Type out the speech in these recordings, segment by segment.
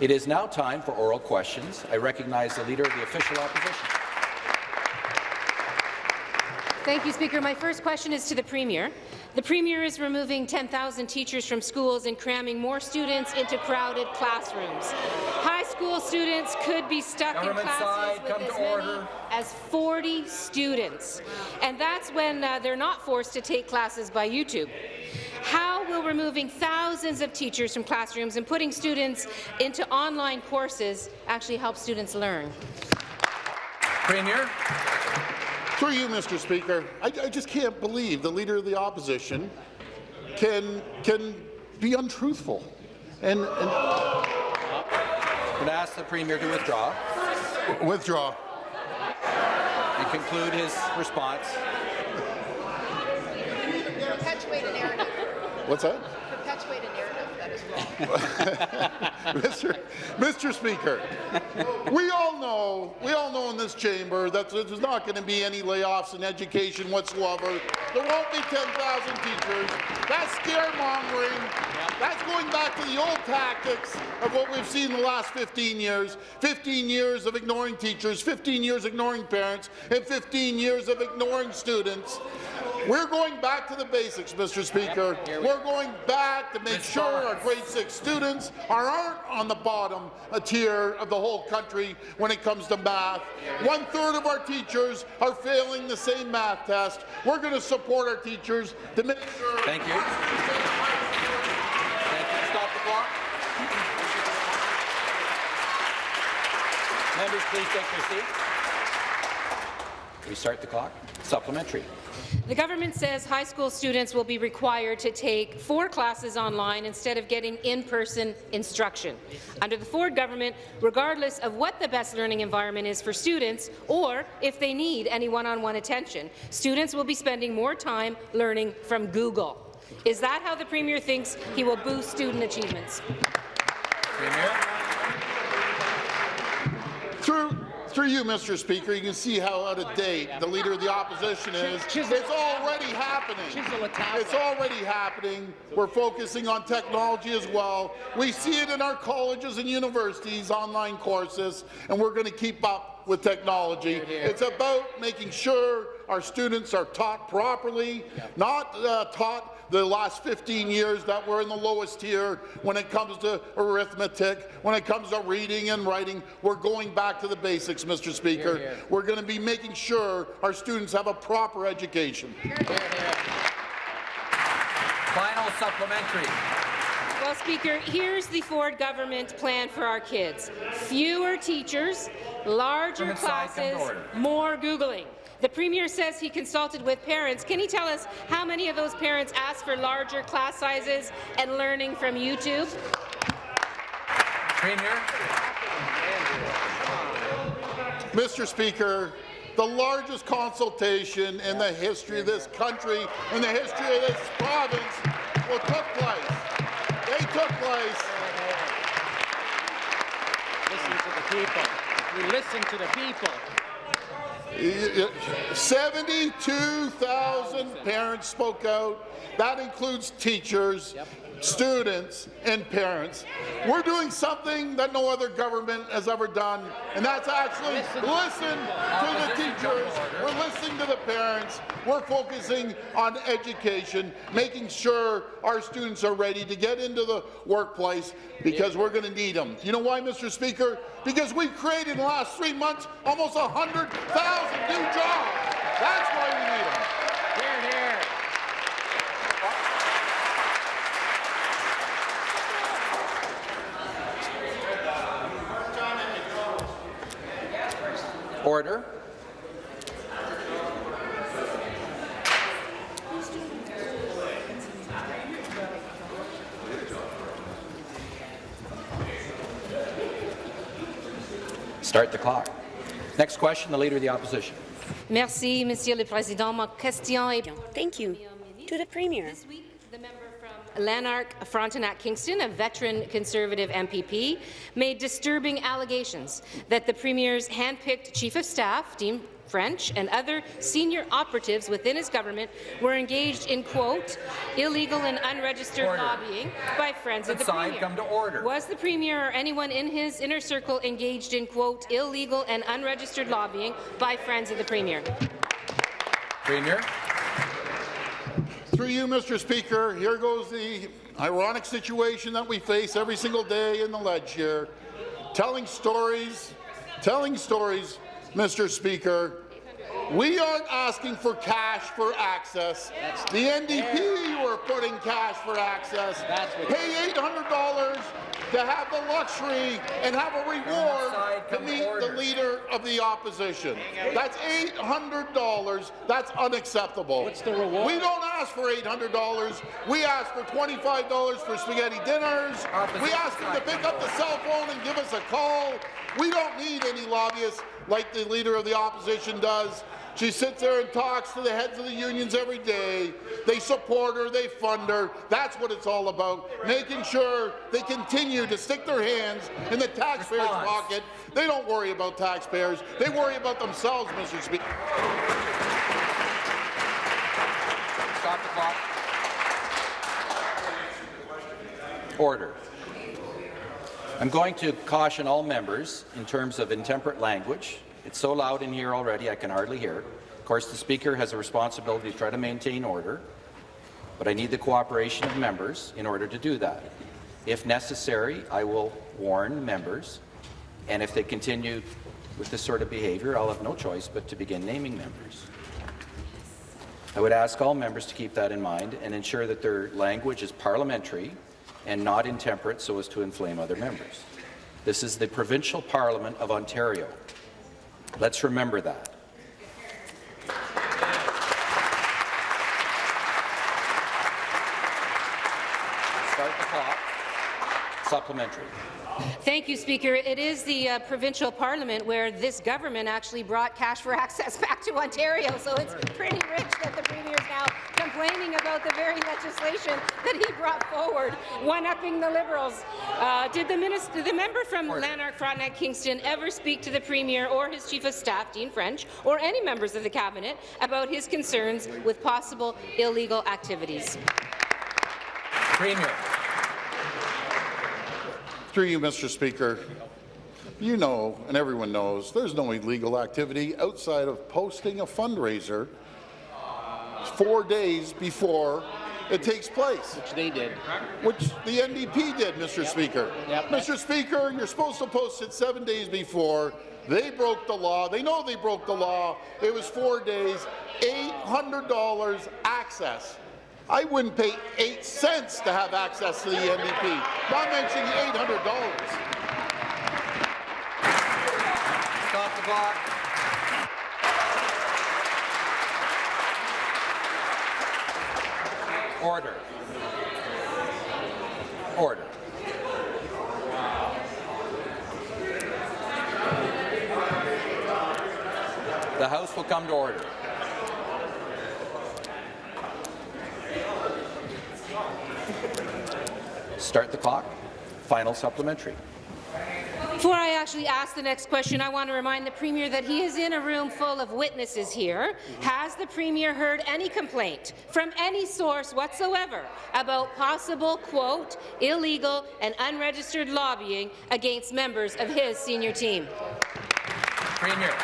It is now time for oral questions. I recognize the Leader of the Official Opposition. Thank you, Speaker. My first question is to the Premier. The Premier is removing 10,000 teachers from schools and cramming more students into crowded classrooms. High school students could be stuck Government in classes side, with as many order. as 40 students, and that's when uh, they're not forced to take classes by YouTube. How will removing thousands of teachers from classrooms and putting students into online courses actually help students learn? Premier. Through you, Mr. Speaker, I, I just can't believe the Leader of the Opposition can, can be untruthful. And, and I'm going to ask the Premier to withdraw withdraw. and conclude his response. Perpetuate a narrative. What's that? Perpetuate a narrative that is wrong. Mr. Mr. Speaker, we all know, we all know in this chamber that there's not going to be any layoffs in education whatsoever. There won't be 10,000 teachers. That's scaremongering. That's going back to the old tactics of what we've seen in the last 15 years. 15 years of ignoring teachers, 15 years ignoring parents, and 15 years of ignoring students. We're going back to the basics, Mr. Speaker. We're going back to make sure our grade six students are, aren't on the bottom tier of the whole country when it comes to math. One third of our teachers are failing the same math test. We're going to support our teachers to make sure. Thank you. Thank you. Stop the clock. Members, please take your seats. Restart the clock. Supplementary. The government says high school students will be required to take four classes online instead of getting in-person instruction. Under the Ford government, regardless of what the best learning environment is for students or if they need any one-on-one attention, students will be spending more time learning from Google. Is that how the Premier thinks he will boost student achievements? Premier. Through, through you, Mr. Speaker, you can see how out of date the Leader of the Opposition is. It's already happening. It's already happening. We're focusing on technology as well. We see it in our colleges and universities, online courses, and we're going to keep up with technology. It's about making sure our students are taught properly, not uh, taught the last 15 years that we're in the lowest tier when it comes to arithmetic, when it comes to reading and writing. We're going back to the basics, Mr. Speaker. We're going to be making sure our students have a proper education. Here, Final supplementary. Well, Speaker, here's the Ford government plan for our kids. Fewer teachers, larger From inside, come to classes, more Googling. The Premier says he consulted with parents. Can he tell us how many of those parents asked for larger class sizes and learning from YouTube? Premier. Mr. Speaker, the largest consultation in the history of this country, in the history of this province, will took place. They took place. Listen to the people. We listen to the people. 72,000 parents spoke out. That includes teachers, students, and parents. We're doing something that no other government has ever done, and that's actually listen to the teachers. We're listening to the parents. We're focusing on education, making sure our students are ready to get into the workplace because we're going to need them. You know why, Mr. Speaker? Because we've created in the last three months almost 100,000 new jobs. That's why we need them. Hear, hear. Order. Start the clock. Next question, the Leader of the Opposition. Merci, Monsieur le Président. Ma question est Thank you. To the Premier. This week, the member from Lanark, Frontenac, Kingston, a veteran Conservative MPP, made disturbing allegations that the Premier's hand-picked Chief of Staff, Dean French, and other senior operatives within his government were engaged in, quote, illegal and unregistered Order. lobbying by friends of the Side, Premier. come to order. Was the Premier or anyone in his inner circle engaged in, quote, illegal and unregistered lobbying by friends of the Premier? Premier. Through you, Mr. Speaker, here goes the ironic situation that we face every single day in the ledge here. Telling stories, telling stories, Mr. Speaker. We aren't asking for cash for access. The NDP were putting cash for access. That's Pay $800 to have the luxury and have a reward to meet the leader of the opposition. That's $800. That's unacceptable. What's the reward? We don't ask for $800. We ask for $25 for spaghetti dinners. We ask them to pick up the cell phone and give us a call. We don't need any lobbyists like the leader of the opposition does. She sits there and talks to the heads of the unions every day. They support her, they fund her. That's what it's all about, making sure they continue to stick their hands in the taxpayer's Response. pocket. They don't worry about taxpayers. They worry about themselves, Mr. Speaker. Stop the clock. Order. I'm going to caution all members in terms of intemperate language. It's so loud in here already, I can hardly hear. Of course, the Speaker has a responsibility to try to maintain order, but I need the cooperation of members in order to do that. If necessary, I will warn members, and if they continue with this sort of behaviour, I'll have no choice but to begin naming members. I would ask all members to keep that in mind and ensure that their language is parliamentary and not intemperate so as to inflame other members. This is the provincial parliament of Ontario. Let's remember that. Start the clock. Supplementary. Thank you, Speaker. It is the uh, provincial parliament where this government actually brought cash for access back to Ontario, so it's pretty rich that the Premier is now complaining about the very legislation that he brought forward, one-upping the Liberals. Uh, did the, minister, the member from Lanark, Frontenac, Kingston ever speak to the Premier or his Chief of Staff, Dean French, or any members of the Cabinet about his concerns with possible illegal activities? Premier. Through you, Mr. Speaker, you know, and everyone knows, there's no illegal activity outside of posting a fundraiser four days before it takes place, Which they did. which the NDP did, Mr. Speaker. Yep. Mr. Speaker, you're supposed to post it seven days before. They broke the law. They know they broke the law. It was four days, $800 access. I wouldn't pay eight cents to have access to the NDP, not mentioning $800. Stop the clock. Order. Order. The House will come to order. Start the clock. Final supplementary. Before I actually ask the next question, I want to remind the Premier that he is in a room full of witnesses here. Has the Premier heard any complaint from any source whatsoever about possible, quote, illegal and unregistered lobbying against members of his senior team? Premier.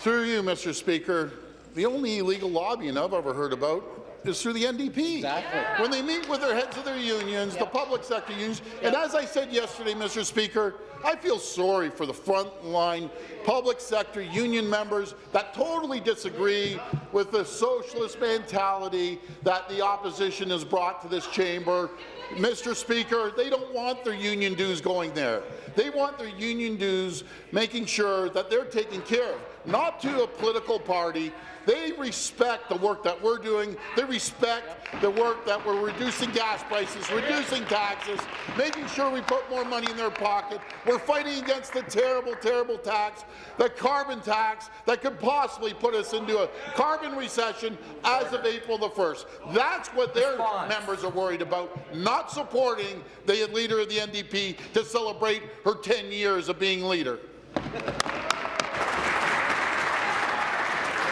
Through you, Mr. Speaker, the only illegal lobbying I've ever heard about is through the NDP. Exactly. When they meet with their heads of their unions, the public sector unions, and as I said yesterday, Mr. Speaker, I feel sorry for the frontline public sector union members that totally disagree with the socialist mentality that the opposition has brought to this chamber. Mr. Speaker, they don't want their union dues going there. They want their union dues making sure that they're taken care of, not to a political party. They respect the work that we're doing. They respect the work that we're reducing gas prices, reducing taxes, making sure we put more money in their pocket. We're fighting against the terrible, terrible tax, the carbon tax that could possibly put us into a carbon recession as of April the 1st. That's what their members are worried about, not supporting the leader of the NDP to celebrate her 10 years of being leader.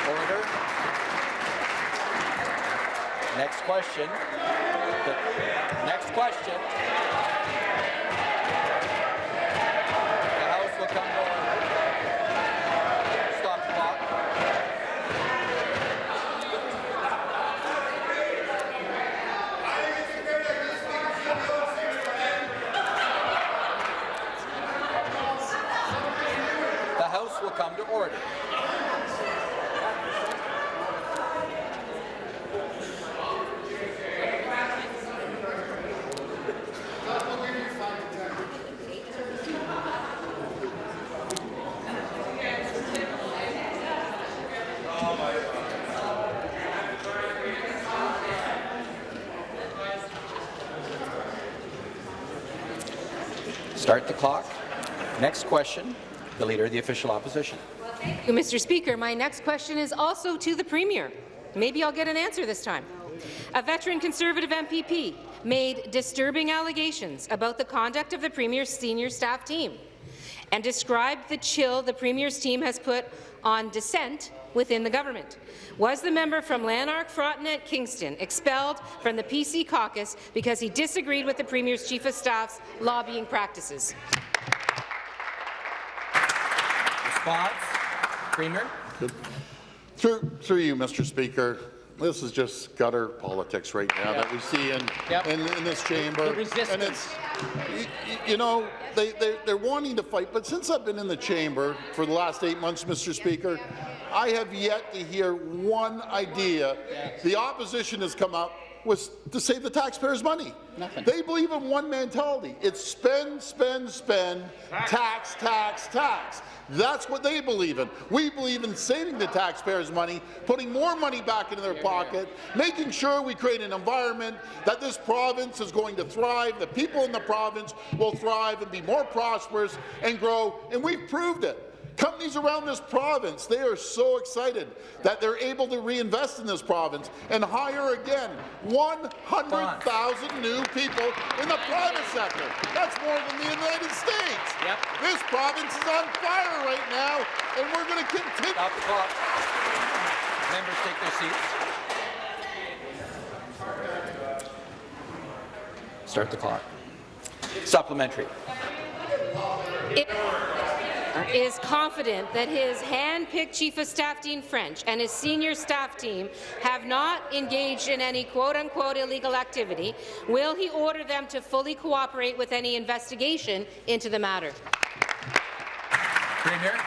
Order. Next question. The next question. The House will come to order. Stop the clock. The House will come to order. Start the clock. Next question, the Leader of the Official Opposition. Thank you, Mr. Speaker. My next question is also to the Premier. Maybe I'll get an answer this time. A veteran Conservative MPP made disturbing allegations about the conduct of the Premier's senior staff team and described the chill the Premier's team has put on dissent within the government. Was the member from Lanark, Frontenac, Kingston expelled from the PC caucus because he disagreed with the Premier's Chief of Staff's lobbying practices? Response, Premier. Through, through you, Mr. Speaker, this is just gutter politics right now that we see in, Yep. in, in this chamber. The resistance. And it's, y- y- you know, they, they, they're wanting to fight, but since I've been in the chamber for the last eight months, Mr. Speaker, I have yet to hear one idea the opposition has come up was to save the taxpayers' money. Nothing. They believe in one mentality. It's spend, spend, spend, tax, tax, tax. That's what they believe in. We believe in saving the taxpayers' money, putting more money back into their pocket, making sure we create an environment that this province is going to thrive, the people in the province will thrive and be more prosperous and grow, and we've proved it. Companies around this province, they are so excited that they're able to reinvest in this province and hire again 100,000 new people in the private sector. That's more than the United States. Yep. This province is on fire right now, and we're going to continue. Stop the clock. Members take their seats. Start the clock. Supplementary. It is confident that his hand-picked Chief of Staff Dean French and his senior staff team have not engaged in any quote-unquote illegal activity, will he order them to fully cooperate with any investigation into the matter? Premier.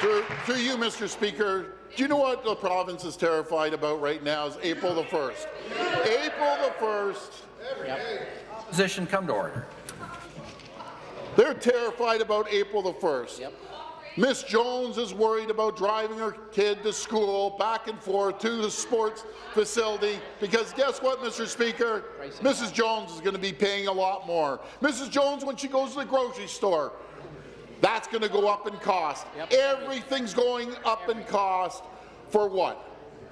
Through, through you, Mr. Speaker, do you know what the province is terrified about right now is April the 1st. April the 1st, Opposition come to order. They're terrified about April the 1st. Yep. Miss Jones is worried about driving her kid to school, back and forth to the sports facility, because guess what, Mr. Speaker? Mrs. Jones is going to be paying a lot more. Mrs. Jones, when she goes to the grocery store, that's going to go up in cost. Yep. Everything's going up in cost for what?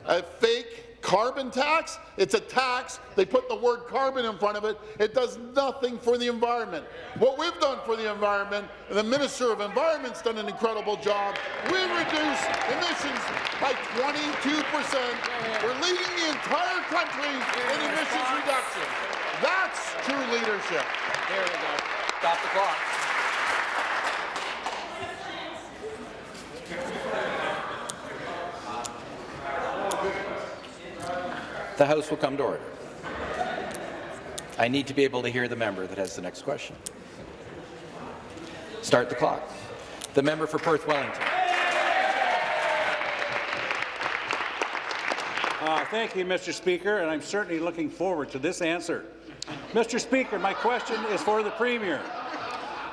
A fake carbon tax? It's a tax. They put the word carbon in front of it. It does nothing for the environment. What we've done for the environment, and the Minister of Environment's done an incredible job, we reduced emissions by 22 percent. We're leading the entire country in emissions reduction. That's true leadership. There we go. Stop the clock. The House will come to order. I need to be able to hear the member that has the next question. Start the clock. The member for Perth Wellington. Uh, Thank you, Mr. Speaker, and I'm certainly looking forward to this answer. Mr. Speaker, my question is for the Premier.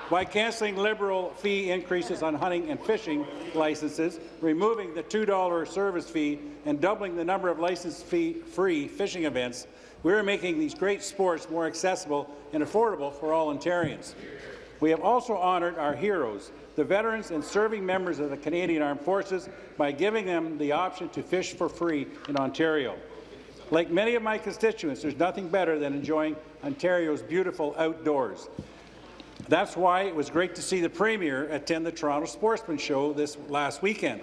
By cancelling Liberal fee increases on hunting and fishing licenses, removing the $2 service fee, and doubling the number of license fee-free fishing events, we're making these great sports more accessible and affordable for all Ontarians. We have also honoured our heroes, the veterans and serving members of the Canadian Armed Forces, by giving them the option to fish for free in Ontario. Like many of my constituents, there's nothing better than enjoying Ontario's beautiful outdoors. That's why it was great to see the Premier attend the Toronto Sportsman Show this last weekend.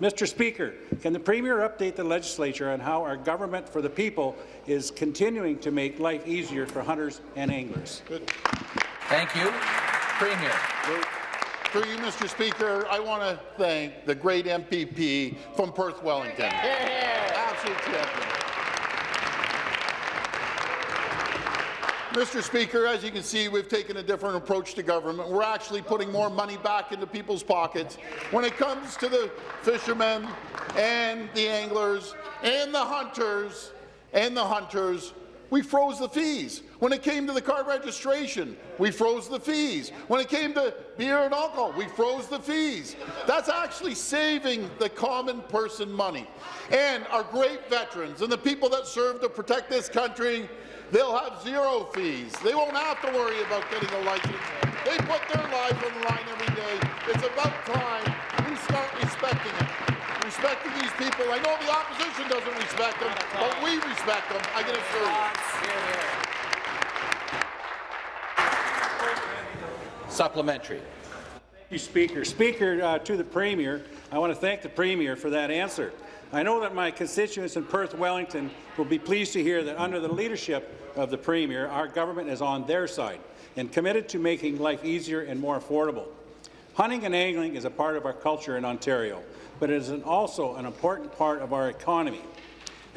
Mr. Speaker, can the Premier update the legislature on how our government for the people is continuing to make life easier for hunters and anglers? Thank you. Premier. Through you, Mr. Speaker, I want to thank the great MPP from Perth Wellington. Absolute champion. Mr. Speaker, as you can see, we've taken a different approach to government. We're actually putting more money back into people's pockets. When it comes to the fishermen and the anglers and the hunters and the hunters, we froze the fees. When it came to the car registration, we froze the fees. When it came to beer and alcohol, we froze the fees. That's actually saving the common person money. And our great veterans and the people that serve to protect this country, they'll have zero fees. They won't have to worry about getting a license. They put their lives on the line every day. It's about time we start respecting it respecting these people. I know the opposition doesn't respect them, but we respect them, I can assure you. Supplementary. Thank you, Speaker. Speaker, uh, to the Premier, I want to thank the Premier for that answer. I know that my constituents in Perth Wellington will be pleased to hear that under the leadership of the Premier, our government is on their side and committed to making life easier and more affordable. Hunting and angling is a part of our culture in Ontario, but it is an also an important part of our economy.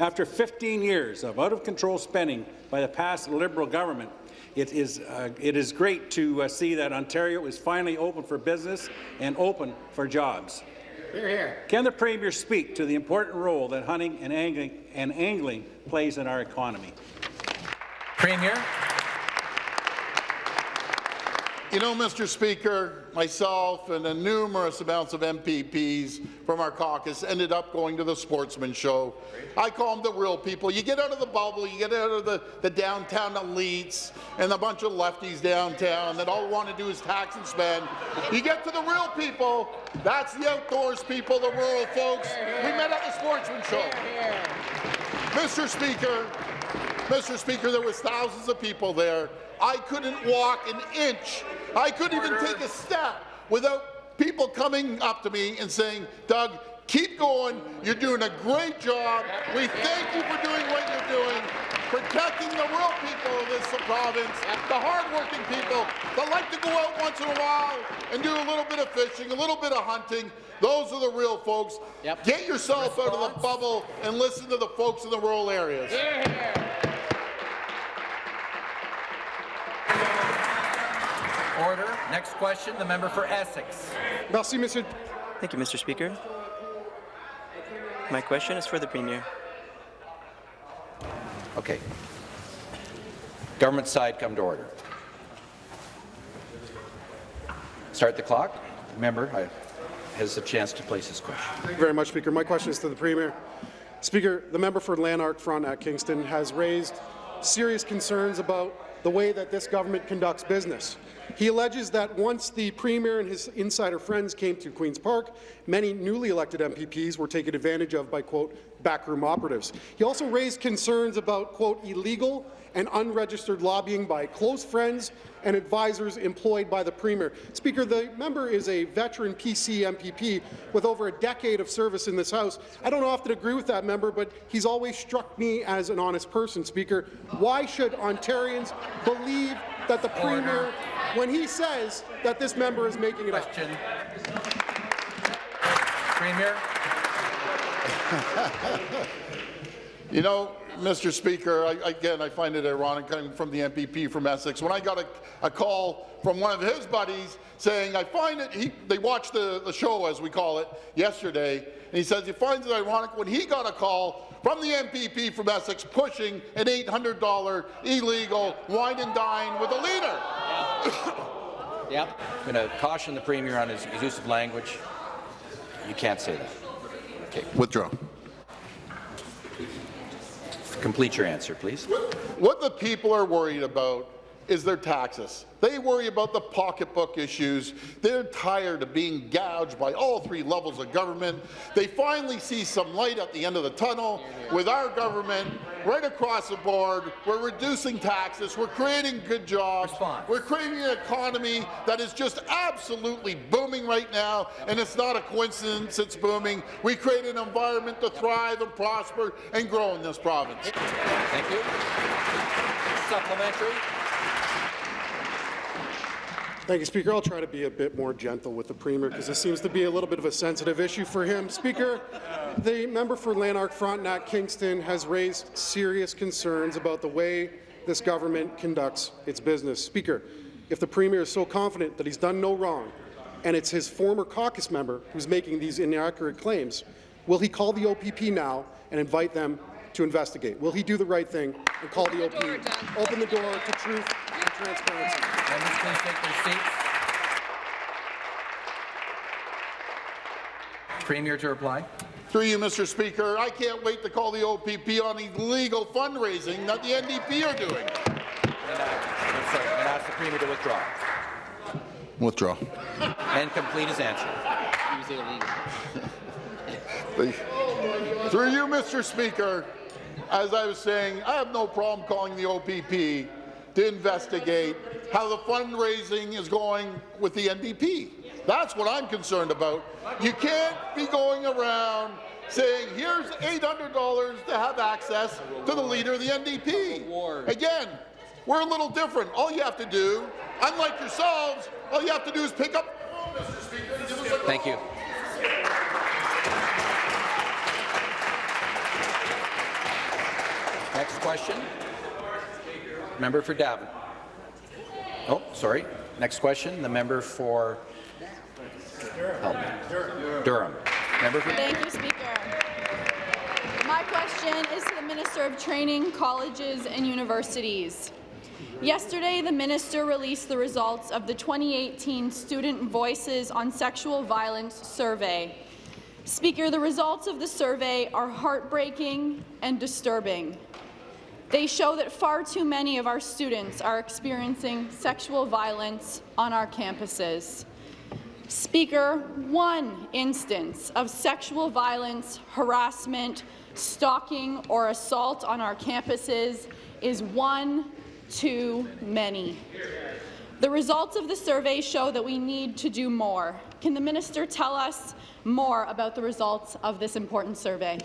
After 15 years of out-of-control spending by the past Liberal government, it is, uh, it is great to uh, see that Ontario is finally open for business and open for jobs. Hear, hear. Can the Premier speak to the important role that hunting and angling, and angling plays in our economy? Premier. You know, Mr. Speaker, myself and the numerous amounts of MPPs from our caucus ended up going to the sportsman show. I call them the real people. You get out of the bubble, you get out of the, the downtown elites and a bunch of lefties downtown that all want to do is tax and spend. You get to the real people, that's the outdoors people, the rural folks. We met at the sportsman show. Mr. Speaker, Mr. Speaker, there was thousands of people there. I couldn't walk an inch. I couldn't even take a step without people coming up to me and saying, Doug, keep going. You're doing a great job. We thank you for doing what you're doing, protecting the real people of this province, the hardworking people that like to go out once in a while and do a little bit of fishing, a little bit of hunting. Those are the real folks. Yep. Get yourself out of the bubble and listen to the folks in the rural areas. Here, Order. Next question, the member for Essex. Merci, Monsieur. Thank you, Mr. Speaker. My question is for the Premier. Okay. Government side, come to order. Start the clock. Member I- has a chance to place his question. Thank you very much, Speaker. My question is to the Premier. Speaker, the member for Lanark Frontenac Kingston has raised serious concerns about the way that this government conducts business. He alleges that once the Premier and his insider friends came to Queen's Park, many newly elected MPPs were taken advantage of by, quote, backroom operatives. He also raised concerns about, quote, illegal and unregistered lobbying by close friends and advisors employed by the Premier. Speaker, the member is a veteran PC MPP with over a decade of service in this House. I don't often agree with that member, but he's always struck me as an honest person, Speaker. Why should Ontarians believe that the Premier, when he says that this member is making it up? Question. Premier. You know, Mr. Speaker, I, again, I find it ironic coming from the MPP from Essex. When I got a, a call from one of his buddies saying, I find it, he, they watched the, the show, as we call it, yesterday, and he says he finds it ironic when he got a call from the MPP from Essex pushing an $800 illegal wine and dine with a leader. Yep. I'm going to caution the Premier on his his use of language. You can't say that. Okay. Withdraw. Complete your answer, please. What the people are worried about is their taxes. They worry about the pocketbook issues. They're tired of being gouged by all three levels of government. They finally see some light at the end of the tunnel with our government right across the board. We're reducing taxes. We're creating good jobs. Response. We're creating an economy that is just absolutely booming right now, and it's not a coincidence it's booming. We create an environment to thrive and prosper and grow in this province. Thank you. Supplementary. Thank you, Speaker. I'll try to be a bit more gentle with the Premier because this seems to be a little bit of a sensitive issue for him. Speaker, the member for Lanark Frontenac Kingston has raised serious concerns about the way this government conducts its business. Speaker, if the Premier is so confident that he's done no wrong, and it's his former caucus member who's making these inaccurate claims, will he call the OPP now and invite them to investigate? Will he do the right thing and call the OPP, open the door to truth transparency? Members, please take their seats. Premier to reply. Through you, Mr. Speaker, I can't wait to call the OPP on illegal fundraising that the NDP are doing. And, I'm sorry, and ask the Premier to withdraw Withdraw. and complete his answer. Through you, Mr. Speaker, as I was saying, I have no problem calling the OPP to investigate how the fundraising is going with the NDP. That's what I'm concerned about. You can't be going around saying, here's $800 to have access to the leader of the NDP. Again, we're a little different. All you have to do, unlike yourselves, all you have to do is pick up Thank you. Next question. Member for Davin. Oh, sorry. Next question. The member for me. Durham. Member for Thank you, Speaker. My question is to the Minister of Training, Colleges and Universities. Yesterday, the minister released the results of the 2018 Student Voices on Sexual Violence Survey. Speaker, the results of the survey are heartbreaking and disturbing. They show that far too many of our students are experiencing sexual violence on our campuses. Speaker, one instance of sexual violence, harassment, stalking, or assault on our campuses is one too many. The results of the survey show that we need to do more. Can the minister tell us more about the results of this important survey?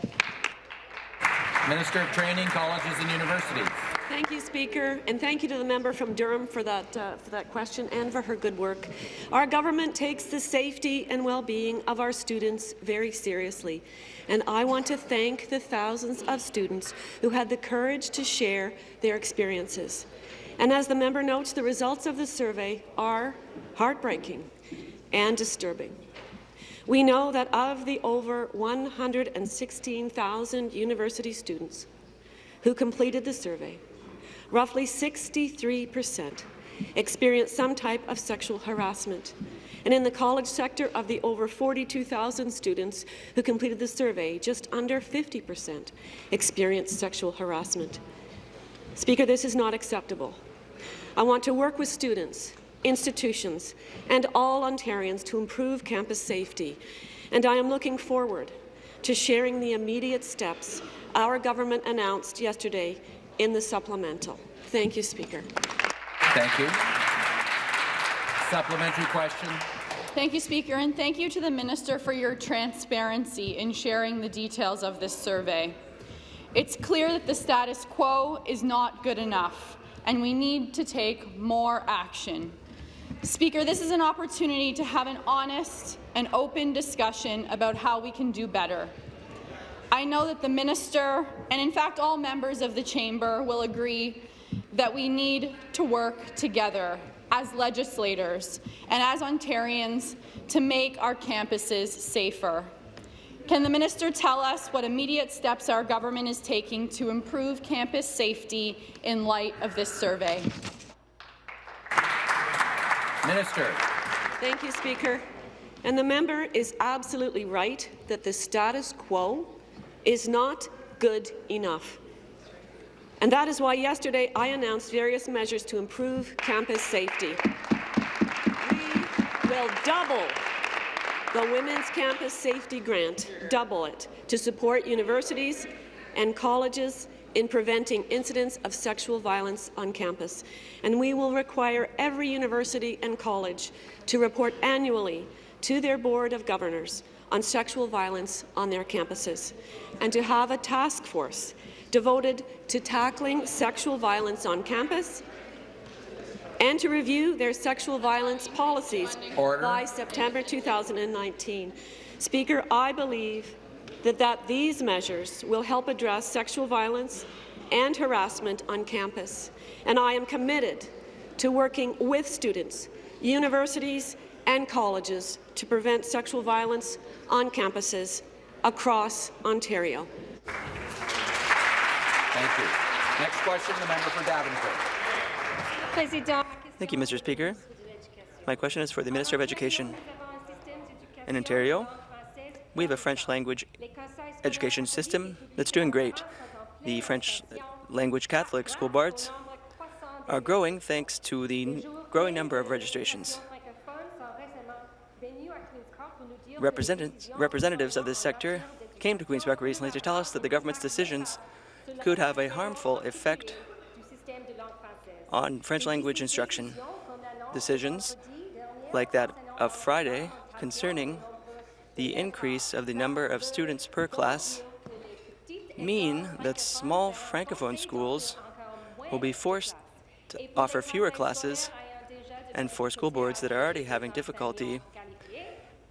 Minister of Training, Colleges and Universities. Thank you, Speaker, and thank you to the member from Durham for that, uh, for that question and for her good work. Our government takes the safety and well-being of our students very seriously, and I want to thank the thousands of students who had the courage to share their experiences. And as the member notes, the results of the survey are heartbreaking and disturbing. We know that of the over 116,000 university students who completed the survey, roughly 63 percent experienced some type of sexual harassment. And in the college sector, of the over 42,000 students who completed the survey, just under 50 percent experienced sexual harassment. Speaker, this is not acceptable. I want to work with students, institutions, and all Ontarians to improve campus safety, and I am looking forward to sharing the immediate steps our government announced yesterday in the supplemental. Thank you, Speaker. Thank you. Supplementary question. Thank you, Speaker, and thank you to the Minister for your transparency in sharing the details of this survey. It's clear that the status quo is not good enough, and we need to take more action. Speaker, this is an opportunity to have an honest and open discussion about how we can do better. I know that the minister, and in fact all members of the chamber, will agree that we need to work together as legislators and as Ontarians to make our campuses safer. Can the minister tell us what immediate steps our government is taking to improve campus safety in light of this survey? Minister. Thank you, Speaker. And the member is absolutely right that the status quo is not good enough. And that is why yesterday I announced various measures to improve campus safety. We will double the Women's Campus Safety Grant, double it, to support universities and colleges in preventing incidents of sexual violence on campus. And we will require every university and college to report annually to their Board of Governors on sexual violence on their campuses, and to have a task force devoted to tackling sexual violence on campus and to review their sexual violence policies Order. by September 2019. Speaker, I believe that, that these measures will help address sexual violence and harassment on campus, and I am committed to working with students, universities and colleges to prevent sexual violence on campuses across Ontario. Thank you. Next question, the member for Davenport. Thank you, Mr. Speaker. My question is for the Minister of Education. In Ontario, we have a French language education system that's doing great. The French language Catholic school boards are growing thanks to the growing number of registrations. Representatives, representatives of this sector came to Queen's Park recently to tell us that the government's decisions could have a harmful effect on French language instruction. Decisions like that of Friday concerning the increase of the number of students per class mean that small francophone schools will be forced to offer fewer classes and for school boards that are already having difficulty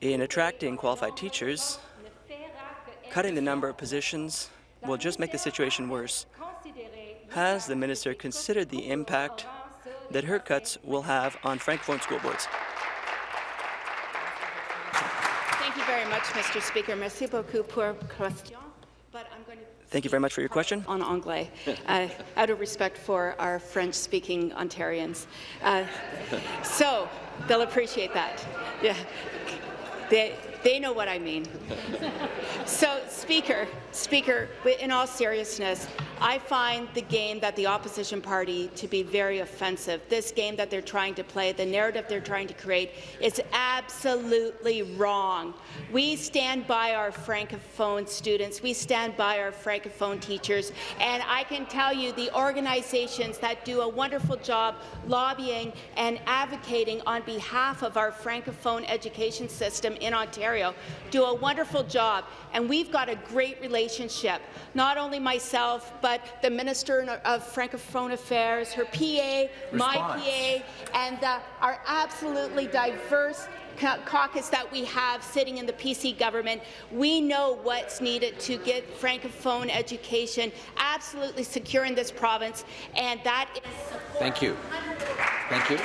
in attracting qualified teachers, cutting the number of positions will just make the situation worse. Has the minister considered the impact that her cuts will have on francophone school boards? Thank you very much, Mr. Speaker. Merci beaucoup pour question. But I'm going to Thank you very much for your question. On anglais, uh, out of respect for our French-speaking Ontarians. Uh, so they'll appreciate that. Yeah, they they know what I mean. so, Speaker, Speaker, in all seriousness, I find the game that the opposition party to be very offensive. This game that they're trying to play, the narrative they're trying to create, is absolutely wrong. We stand by our Francophone students. We stand by our Francophone teachers. And I can tell you the organizations that do a wonderful job lobbying and advocating on behalf of our Francophone education system in Ontario do a wonderful job. And we've got a great relationship. Not only myself, but the Minister of Francophone Affairs, her PA, my PA, and the, our absolutely diverse caucus that we have sitting in the PC government. We know what's needed to get Francophone education absolutely secure in this province, and that is Thank you. Thank you.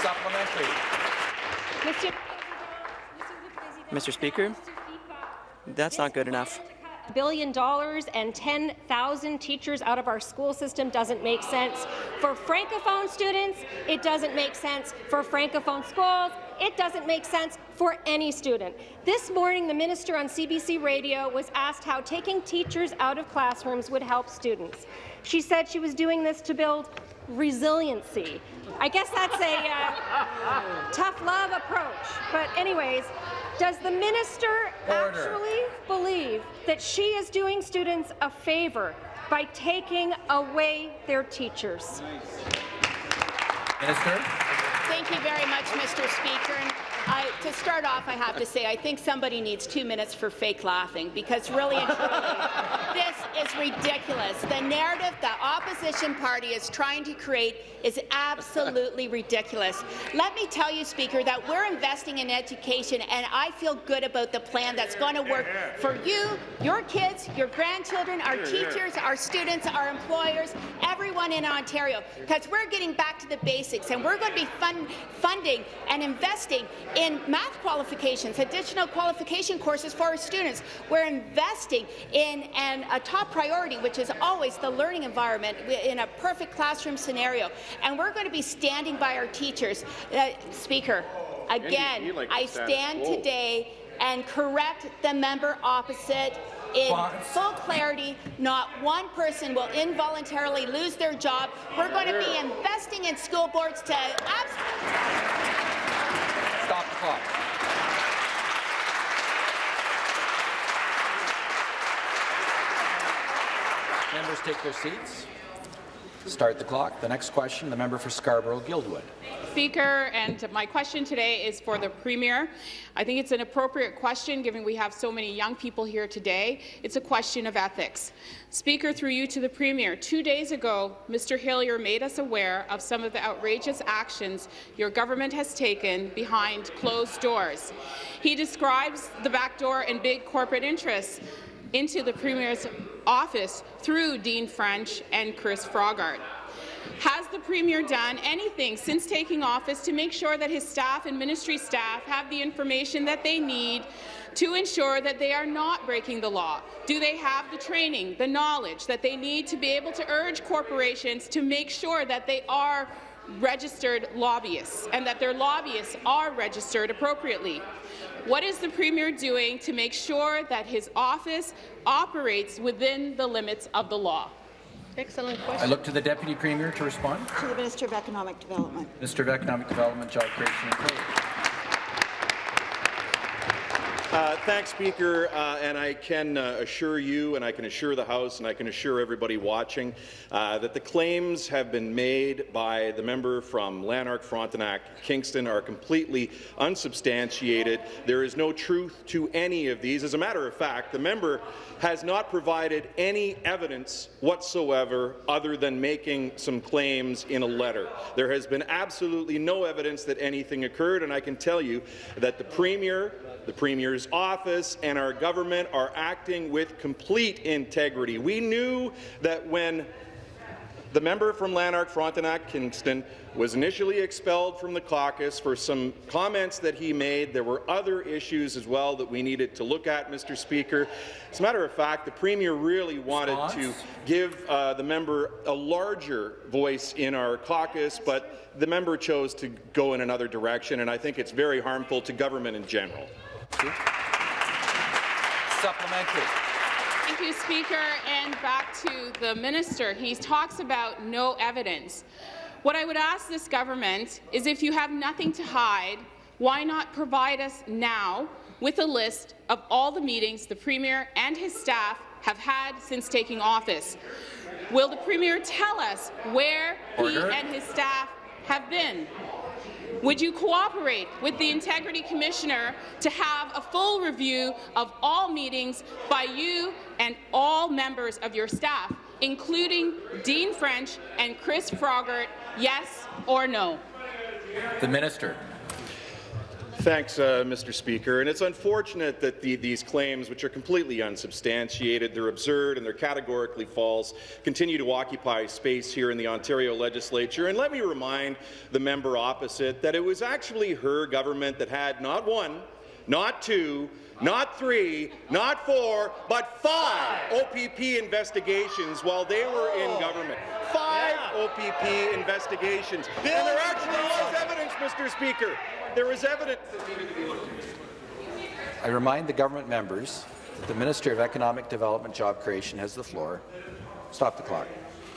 Supplementary. Mr. Speaker, that's not good enough. A billion dollars and 10,000 teachers out of our school system doesn't make sense. For Francophone students, it doesn't make sense. For Francophone schools, it doesn't make sense for any student. This morning, the minister on CBC Radio was asked how taking teachers out of classrooms would help students. She said she was doing this to build resiliency. I guess that's a uh, tough love approach. But anyways, does the minister actually believe that she is doing students a favour by taking away their teachers? Minister. Thank you very much, Mr. Speaker. I, to start off, I have to say I think somebody needs two minutes for fake laughing because really and truly, this is ridiculous. The narrative the opposition party is trying to create is absolutely ridiculous. Let me tell you, Speaker, that we're investing in education, and I feel good about the plan that's going to work for you, your kids, your grandchildren, our teachers, our students, our employers, everyone in Ontario, because we're getting back to the basics, and we're going to be fun funding and investing in math qualifications, additional qualification courses for our students. We're investing in and a top priority, which is always the learning environment in a perfect classroom scenario. And we're going to be standing by our teachers. Uh, Speaker, again, like I stand quo. today and correct the member opposite in full clarity. Not one person will involuntarily lose their job. We're going to be investing in school boards to absolutely Stop the clock. Members take their seats. Start the clock. The next question, the member for Scarborough-Guildwood. Speaker, and my question today is for the Premier. I think it's an appropriate question, given we have so many young people here today. It's a question of ethics. Speaker, through you to the Premier, two days ago, Mr. Hillier made us aware of some of the outrageous actions your government has taken behind closed doors. He describes the backdoor and big corporate interests into the Premier's office through Dean French and Chris Froggatt. Has the Premier done anything since taking office to make sure that his staff and ministry staff have the information that they need to ensure that they are not breaking the law? Do they have the training, the knowledge that they need to be able to urge corporations to make sure that they are registered lobbyists and that their lobbyists are registered appropriately? What is the Premier doing to make sure that his office operates within the limits of the law? Excellent question. I look to the Deputy Premier to respond. To the Minister of Economic Development. Minister of Economic Development, Job Creation and Trade. Uh, thanks, Speaker, uh, and I can uh, assure you, and I can assure the House, and I can assure everybody watching, uh, that the claims have been made by the member from Lanark, Frontenac, Kingston are completely unsubstantiated. There is no truth to any of these. As a matter of fact, the member has not provided any evidence whatsoever other than making some claims in a letter. There has been absolutely no evidence that anything occurred, and I can tell you that the Premier, the Premier's office, and our government are acting with complete integrity. We knew that when the member from Lanark, Frontenac, Kingston was initially expelled from the caucus for some comments that he made. There were other issues as well that we needed to look at, Mr. Speaker. As a matter of fact, the Premier really wanted to give uh, the member a larger voice in our caucus, but the member chose to go in another direction, and I think it's very harmful to government in general. Supplementary. Thank you, Speaker. And back to the minister. He talks about no evidence. What I would ask this government is if you have nothing to hide, why not provide us now with a list of all the meetings the Premier and his staff have had since taking office? Will the Premier tell us where Order. he and his staff have been? Would you cooperate with the Integrity Commissioner to have a full review of all meetings by you and all members of your staff, including Dean French and Chris Froggatt, yes or no? The Minister. Thanks, uh, Mr. Speaker. And it's unfortunate that the, these claims, which are completely unsubstantiated, they're absurd and they're categorically false, continue to occupy space here in the Ontario Legislature. And let me remind the member opposite that it was actually her government that had not one, not two, not three, not four, but five OPP investigations while they were in government. Five OPP investigations. And there actually was evidence, Mr. Speaker. There was evidence that needed to be looked into. I remind the government members that the Minister of Economic Development, Job Creation has the floor. Stop the clock.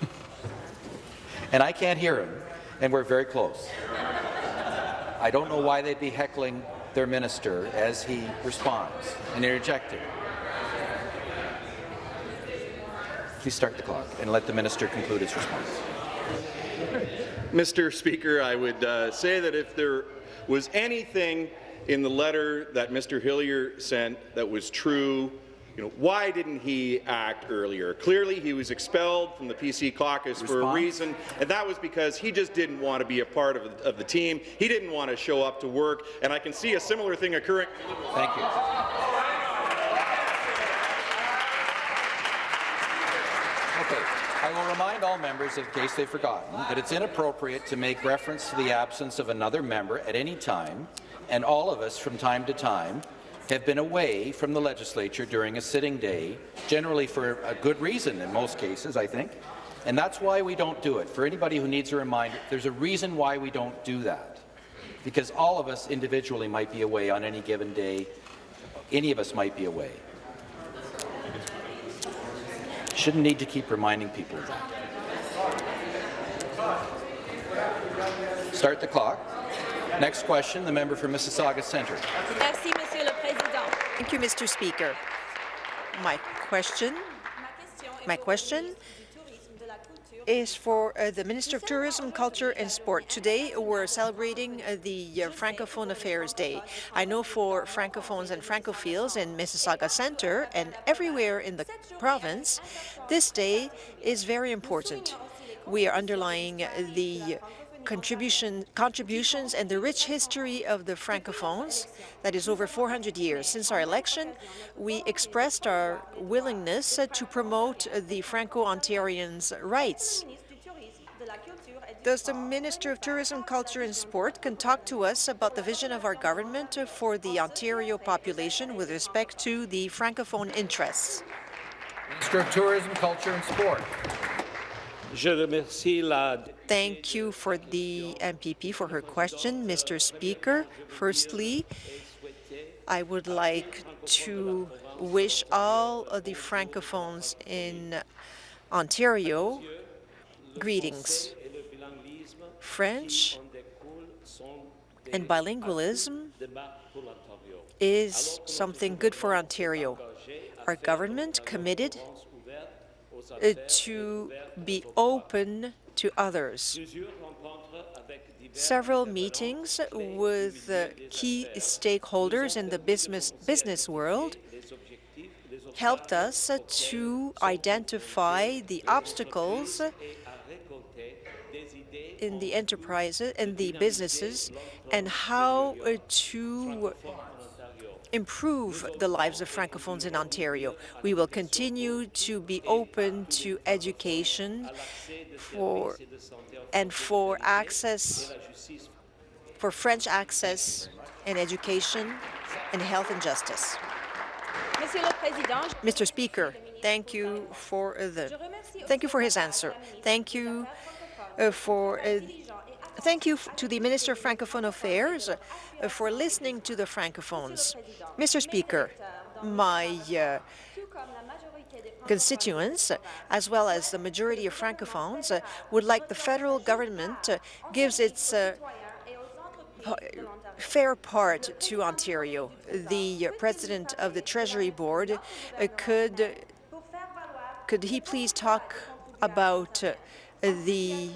and I can't hear him, and we're very close. I don't know why they'd be heckling their minister as he responds and interjecting. Please start the clock and let the minister conclude his response. Mr. Speaker, I would uh, say that if there was anything in the letter that Mr. Hillier sent that was true, you know, why didn't he act earlier? Clearly, he was expelled from the PC caucus for a reason, and that was because he just didn't want to be a part of, of the team. He didn't want to show up to work, and I can see a similar thing occurring. Thank you. Okay. I will remind all members, in case they've forgotten, that it's inappropriate to make reference to the absence of another member at any time, and all of us from time to time have been away from the legislature during a sitting day, generally for a good reason in most cases, I think, and that's why we don't do it. For anybody who needs a reminder, there's a reason why we don't do that, because all of us individually might be away on any given day. Any of us might be away. Shouldn't need to keep reminding people of that. Start the clock. Next question, the member for Mississauga Centre. Merci, Monsieur le Président. Thank you, Mr. Speaker. My question, my question is for uh, the Minister of Tourism, Culture and Sport. Today, we're celebrating uh, the uh, Francophone Affairs Day. I know for Francophones and Francophiles in Mississauga Centre and everywhere in the province, this day is very important. We are underlying the contribution, contributions and the rich history of the Francophones that is over 400 years. Since our election, we expressed our willingness to promote the Franco-Ontarians' rights. Does the Minister of Tourism, Culture and Sport can talk to us about the vision of our government for the Ontario population with respect to the Francophone interests? Minister of Tourism, Culture and Sport. Thank you for the MPP for her question, Mr. Speaker. Firstly, I would like to wish all of the Francophones in Ontario greetings. French and bilingualism is something good for Ontario. Our government committed to be open to others. Several meetings with key stakeholders in the business, business world helped us to identify the obstacles in the enterprises and the businesses and how to improve the lives of Francophones in Ontario. We will continue to be open to education for and for access, for French access and education and health and justice. Mr. Speaker, thank you for the thank you for his answer. Thank you uh, for uh, Thank you to the Minister of Francophone Affairs uh, for listening to the Francophones. Mr. Speaker, my uh, constituents, as well as the majority of Francophones, uh, would like the federal government uh, gives its uh, fair part to Ontario. The president of the Treasury Board uh, could could he please talk about the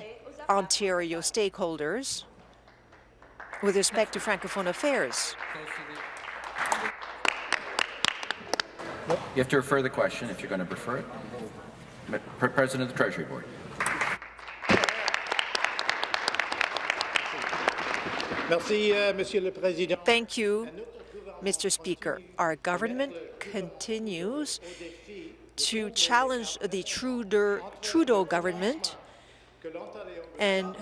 Ontario stakeholders with respect to Francophone affairs. You have to refer the question if you're going to refer it. President of the Treasury Board. Euh, Thank you, Mr. Speaker. Our government continues to challenge the Trudeau, Trudeau government and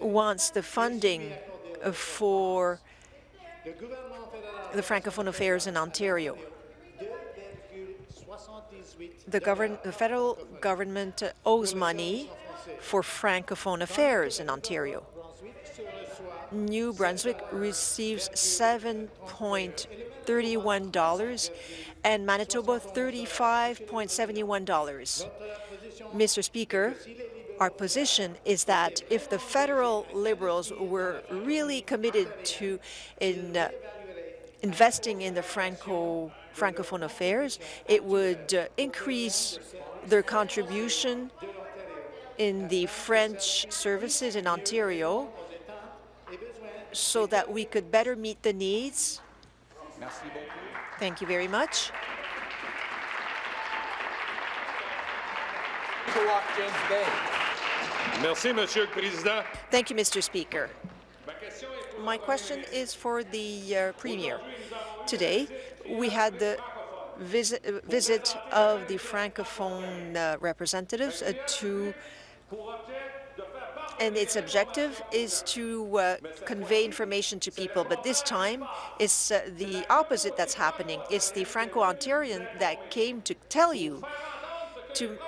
wants the funding for the Francophone affairs in Ontario. The, govern the federal government owes money for Francophone affairs in Ontario. New Brunswick receives $7.31 and Manitoba $35.71. Mr. Speaker, our position is that if the federal Liberals were really committed to in uh, investing in the Franco Francophone affairs, it would uh, increase their contribution in the French services in Ontario so that we could better meet the needs. Thank you very much. James Bay. Merci, Monsieur le Président. Thank you, Mr. Speaker. My question is for the uh, Premier. Today, we had the visit, uh, visit of the Francophone uh, representatives uh, to and its objective is to uh, convey information to people. But this time, it's uh, the opposite that's happening. It's the Franco-Ontarian that came to tell you to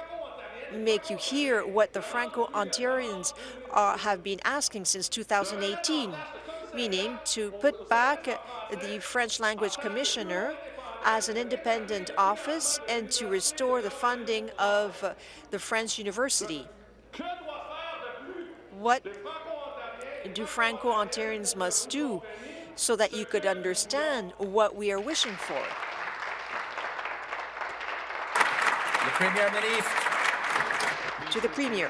make you hear what the Franco-Ontarians uh, have been asking since 2018, meaning to put back the French language commissioner as an independent office and to restore the funding of the French university. What do Franco-Ontarians must do so that you could understand what we are wishing for? Le Premier ministre. To the Premier.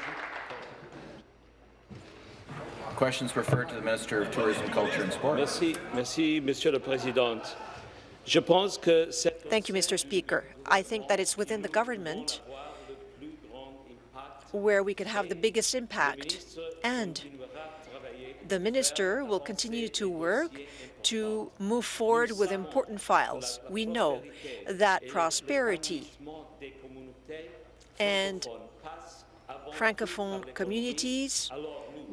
Questions referred to the Minister of Tourism, Culture and Sport. Merci, merci, Monsieur le Président. Je pense que Thank you, Mr. Speaker. I think that it's within the government where we could have the biggest impact, and the minister will continue to work to move forward with important files. We know that prosperity and Francophone communities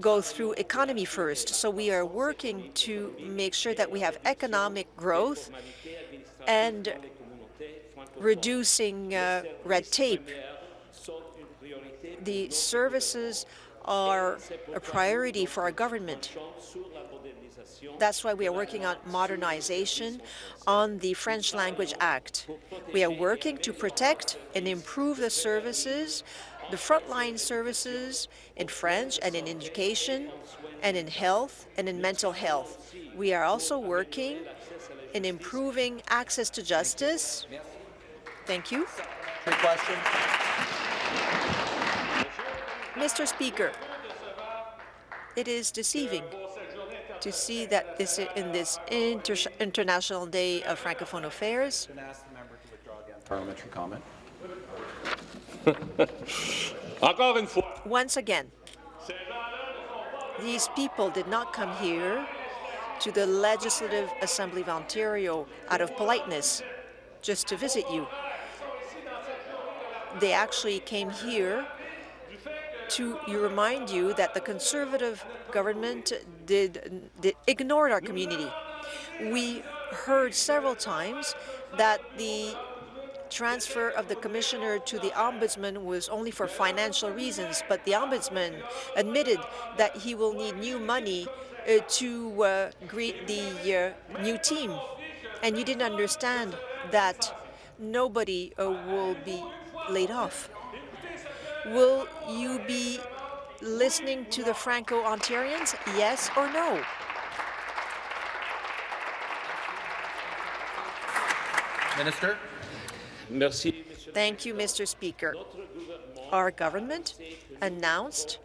go through economy first. So we are working to make sure that we have economic growth and reducing uh, red tape. The services are a priority for our government. That's why we are working on modernization on the French Language Act. We are working to protect and improve the services, the frontline services in French and in education and in health and in mental health. We are also working in improving access to justice. Thank you. question. Mr. Speaker, it is deceiving to see that this in this inter International Day of Francophone Affairs, Parliamentary comment. once again, these people did not come here to the Legislative Assembly of Ontario out of politeness, just to visit you. They actually came here to remind you that the Conservative government did, did ignored our community. We heard several times that the transfer of the commissioner to the ombudsman was only for financial reasons, but the ombudsman admitted that he will need new money uh, to uh, greet the uh, new team. And you didn't understand that nobody uh, will be laid off. Will you be listening to the Franco-Ontarians, yes or no? Minister. Thank you, Mr. Speaker. Our government announced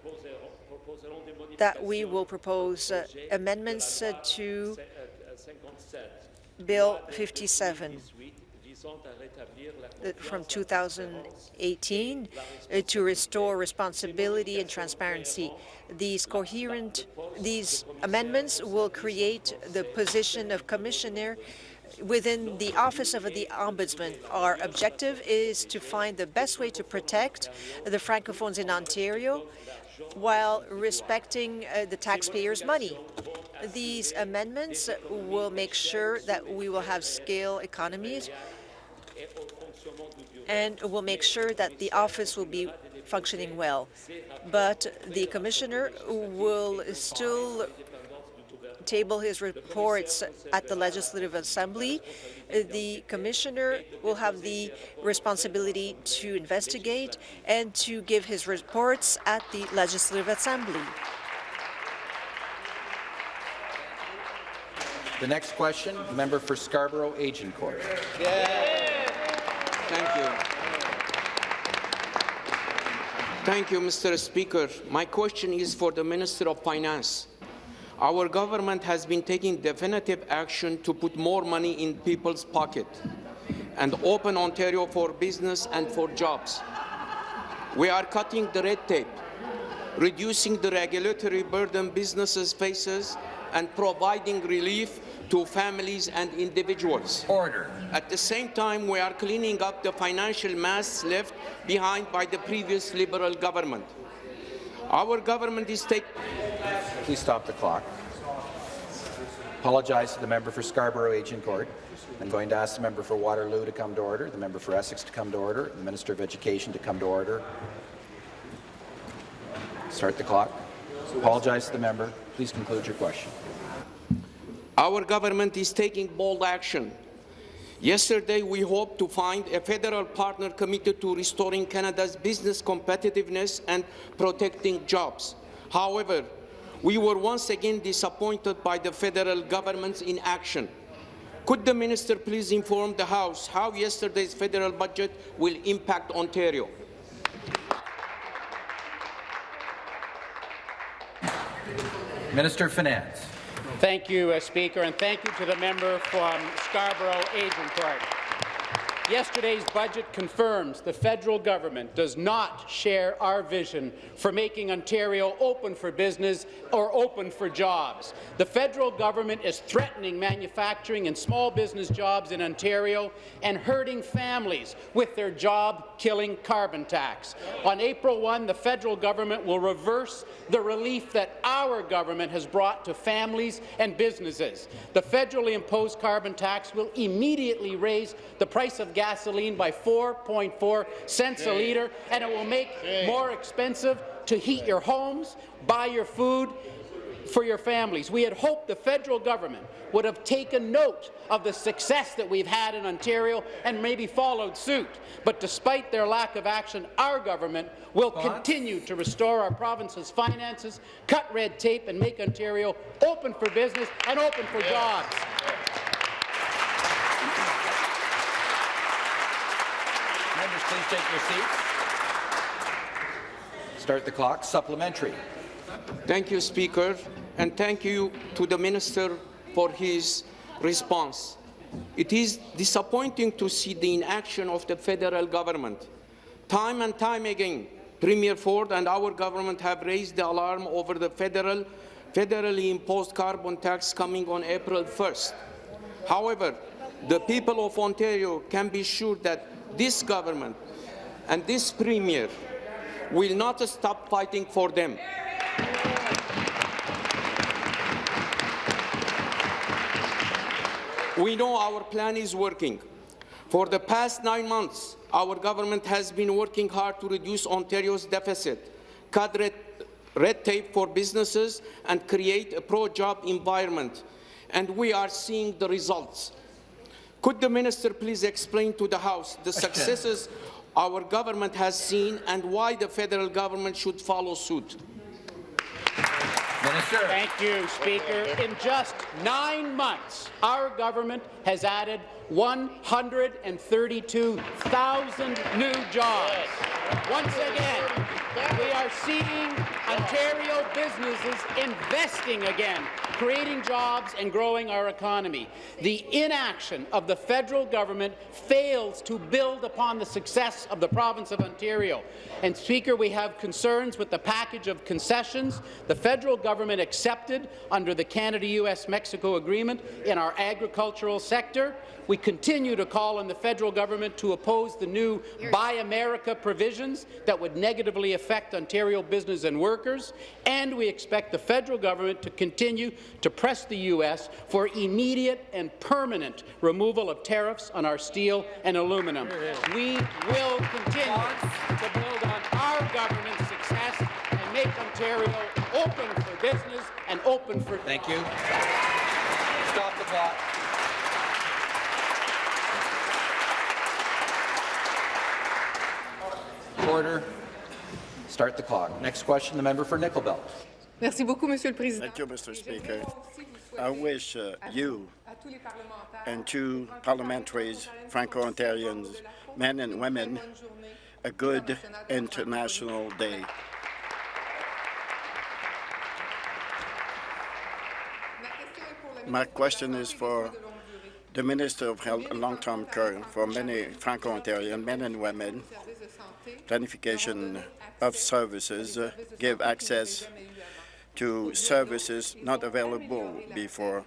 that we will propose uh, amendments uh, to Bill 57 uh, from 2018 uh, to restore responsibility and transparency. These coherent, these amendments will create the position of commissioner within the Office of the Ombudsman. Our objective is to find the best way to protect the Francophones in Ontario while respecting uh, the taxpayers' money. These amendments will make sure that we will have scale economies and will make sure that the office will be functioning well. But the commissioner will still table his reports at the Legislative Assembly. Uh, the commissioner will have the responsibility to investigate and to give his reports at the Legislative Assembly. The next question, the member for Scarborough Agincourt. Thank you. Thank you, Mr. Speaker. My question is for the Minister of Finance. Our government has been taking definitive action to put more money in people's pocket and open Ontario for business and for jobs. We are cutting the red tape, reducing the regulatory burden businesses faces and providing relief to families and individuals. Order. At the same time, we are cleaning up the financial mess left behind by the previous Liberal government. Our government is taking... Please stop the clock. Apologize to the member for Scarborough Agincourt. I'm going to ask the member for Waterloo to come to order, the member for Essex to come to order, the Minister of Education to come to order. Start the clock. Apologize to the member. Please conclude your question. Our government is taking bold action Yesterday, we hoped to find a federal partner committed to restoring Canada's business competitiveness and protecting jobs. However, we were once again disappointed by the federal government's inaction. Could the minister please inform the House how yesterday's federal budget will impact Ontario? Minister of Finance. Thank you, uh, Speaker, and thank you to the member from Scarborough Agincourt. Yesterday's budget confirms the federal government does not share our vision for making Ontario open for business or open for jobs. The federal government is threatening manufacturing and small business jobs in Ontario and hurting families with their job-killing carbon tax. On April 1, the federal government will reverse the relief that our government has brought to families and businesses. The federally imposed carbon tax will immediately raise the price of gasoline by 4.4 cents a litre, and it will make more expensive to heat your homes, buy your food for your families. We had hoped the federal government would have taken note of the success that we've had in Ontario and maybe followed suit. But despite their lack of action, our government will continue to restore our province's finances, cut red tape, and make Ontario open for business and open for jobs. Members, please take your seats. Start the clock. Supplementary. Thank you, Speaker, and thank you to the Minister for his response. It is disappointing to see the inaction of the federal government. Time and time again, Premier Ford and our government have raised the alarm over the federal, federally imposed carbon tax coming on April 1st. However, the people of Ontario can be sure that this government and this Premier will not stop fighting for them. We know our plan is working. For the past nine months, our government has been working hard to reduce Ontario's deficit, cut red, red tape for businesses, and create a pro-job environment. And we are seeing the results. Could the minister please explain to the House the successes our government has seen and why the federal government should follow suit? Minister. Thank you, Speaker. In just nine months, our government has added 132,000 new jobs. Once again, we are seeing Ontario businesses investing again, creating jobs and growing our economy. The inaction of the federal government fails to build upon the success of the province of Ontario. And, Speaker, we have concerns with the package of concessions the federal government accepted under the Canada-U.S.-Mexico agreement in our agricultural sector. We continue to call on the federal government to oppose the new Buy America provisions that would negatively affect Ontario business and workers, and we expect the federal government to continue to press the U.S. for immediate and permanent removal of tariffs on our steel and aluminum. We will continue to build on our government's success and make Ontario open for business and open for Thank you. Stop the clock. Order. Start the clock. Next question, the member for Nickel Belt. Merci beaucoup, Monsieur le Président. Thank you, Mr. Speaker. I wish uh, you and two parliamentaries, Franco-Ontarians, men and women, a good International Day. My question is for the Minister of Health and Long-Term Care for many Franco-Ontarian men and women. Planification of services uh, give access to services not available before,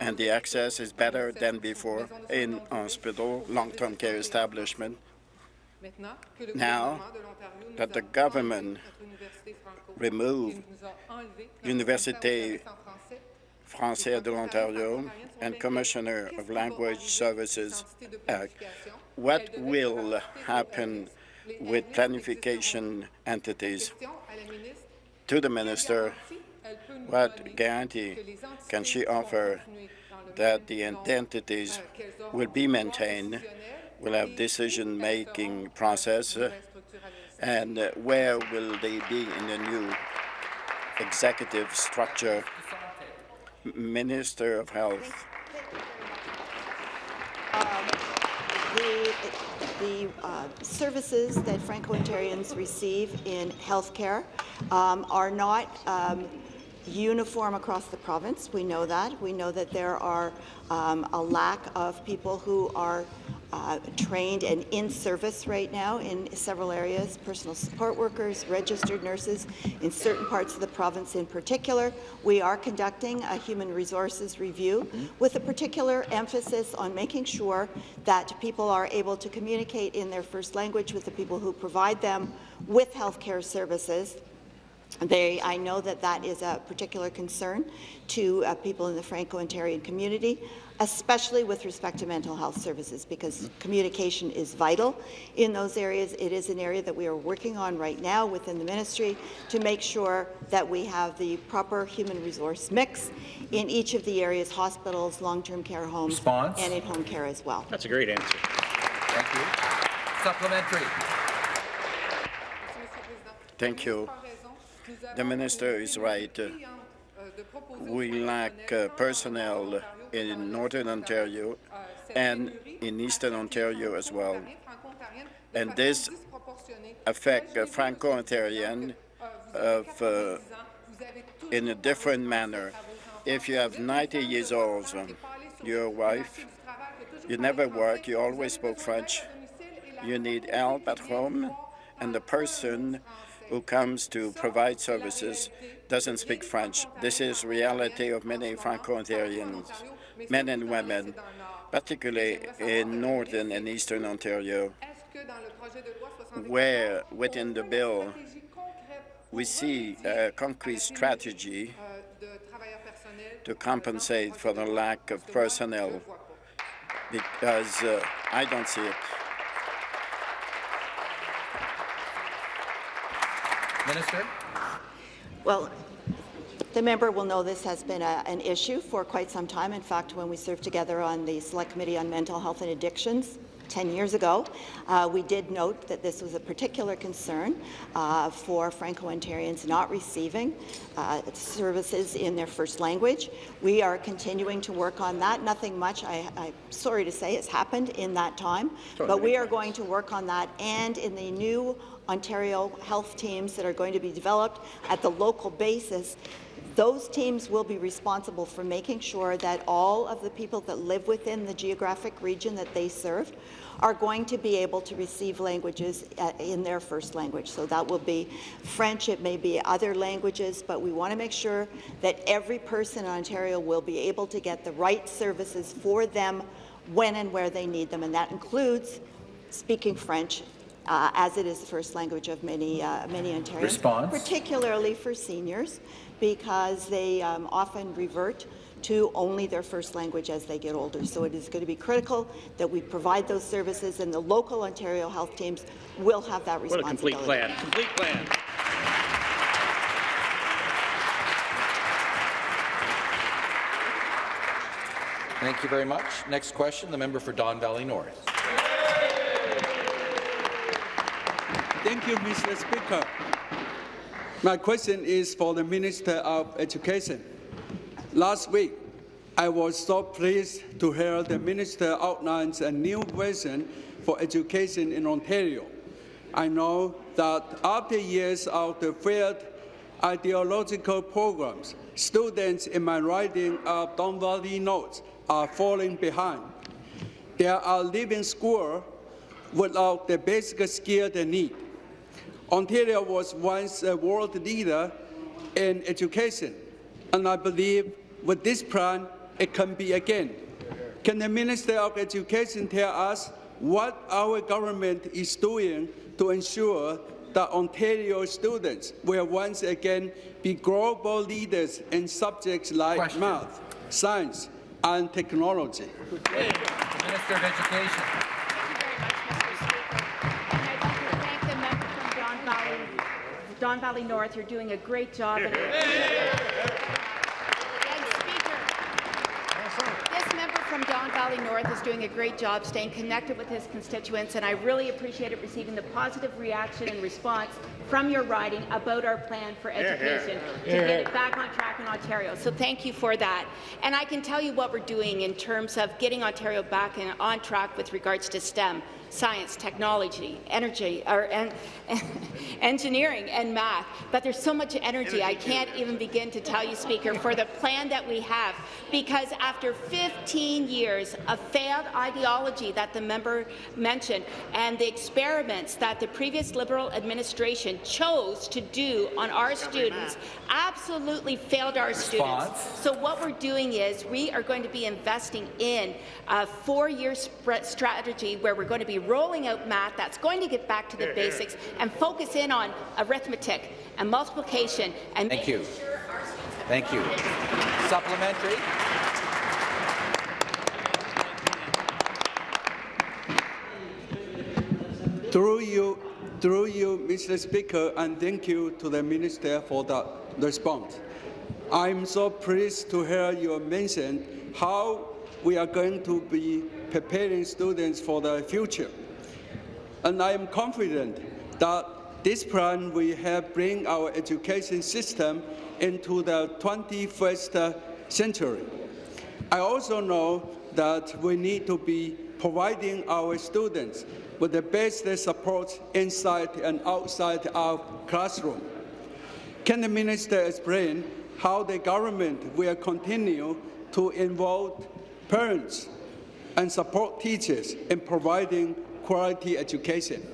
and the access is better than before in hospital, long-term care establishment. Now that the government removed Université Française de l'Ontario and Commissioner of Language Services Act, what will happen with planification entities? To the minister, what guarantee can she offer that the entities will be maintained, will have decision-making process, and where will they be in the new executive structure? Minister of Health. Um, The, uh, services that Franco-Ontarians receive in healthcare um, are not um, uniform across the province. We know that. We know that there are um, a lack of people who are uh, trained and in service right now in several areas, personal support workers, registered nurses, in certain parts of the province in particular. We are conducting a human resources review with a particular emphasis on making sure that people are able to communicate in their first language with the people who provide them with healthcare services. They, I know that that is a particular concern to uh, people in the Franco-Ontarian community, especially with respect to mental health services, because communication is vital in those areas. It is an area that we are working on right now within the ministry to make sure that we have the proper human resource mix in each of the areas, hospitals, long-term care homes, Response? and in-home care as well. That's a great answer. Thank you. Supplementary. Thank you. The minister is right. We lack uh, personnel in Northern Ontario and in Eastern Ontario as well. And this affect uh, Franco-Ontarian of, uh, in a different manner. If you have 90 years old, um, your wife, you never work, you always spoke French, you need help at home, and the person who comes to provide services doesn't speak French. This is reality of many Franco-Ontarians, men and women, particularly in Northern and Eastern Ontario, where within the bill we see a concrete strategy to compensate for the lack of personnel, because uh, I don't see it. Minister? Well, the member will know this has been a, an issue for quite some time. In fact, when we served together on the Select Committee on Mental Health and Addictions 10 years ago, uh, we did note that this was a particular concern uh, for Franco-Ontarians not receiving uh, services in their first language. We are continuing to work on that. Nothing much, I, I'm sorry to say, has happened in that time, but we are going to work on that and in the new Ontario health teams that are going to be developed at the local basis. Those teams will be responsible for making sure that all of the people that live within the geographic region that they serve are going to be able to receive languages uh, in their first language. So that will be French, it may be other languages, but we want to make sure that every person in Ontario will be able to get the right services for them when and where they need them, and that includes speaking French uh, as it is the first language of many, uh, many Ontarians. Response. Particularly for seniors, because they um, often revert to only their first language as they get older. So it is going to be critical that we provide those services, and the local Ontario health teams will have that responsibility. What a responsibility. complete plan. Complete plan. Thank you very much. Next question, the member for Don Valley North. Thank you, Mr. Speaker. My question is for the Minister of Education. Last week, I was so pleased to hear the Minister outlines a new vision for education in Ontario. I know that after years of the failed ideological programs, students in my riding of Don Valley North are falling behind. They are leaving school without the basic skill they need. Ontario was once a world leader in education, and I believe with this plan, it can be again. Can the Minister of Education tell us what our government is doing to ensure that Ontario students will once again be global leaders in subjects like math, science, and technology? Minister of Education. Valley, Don Valley North. You're doing a great job. And This doing a great job staying connected with his constituents, and I really appreciated receiving the positive reaction and response from your riding about our plan for Hear, hear. education to Hear, get it back on track in Ontario. So thank you for that. And I can tell you what we're doing in terms of getting Ontario back in, on track with regards to STEM science, technology, energy, or en- engineering and math. But there's so much energy, I can't even begin to tell you, Speaker, for the plan that we have. Because after 15 years of failed ideology that the member mentioned and the experiments that the previous Liberal administration chose to do on our students absolutely failed our students. So what we're doing is we are going to be investing in a four-year strategy where we're going to be rolling out math that's going to get back to the basics and focus in on arithmetic and multiplication and Thank you. sure Thank you. Supplementary. Through you, through you, Mr. Speaker, and thank you to the Minister for the response. I'm so pleased to hear you mention how we are going to be preparing students for the future. And I am confident that this plan will help bring our education system into the 21st century. I also know that we need to be providing our students with the best support inside and outside our classroom. Can the minister explain how the government will continue to involve parents and support teachers in providing quality education?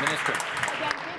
Minister.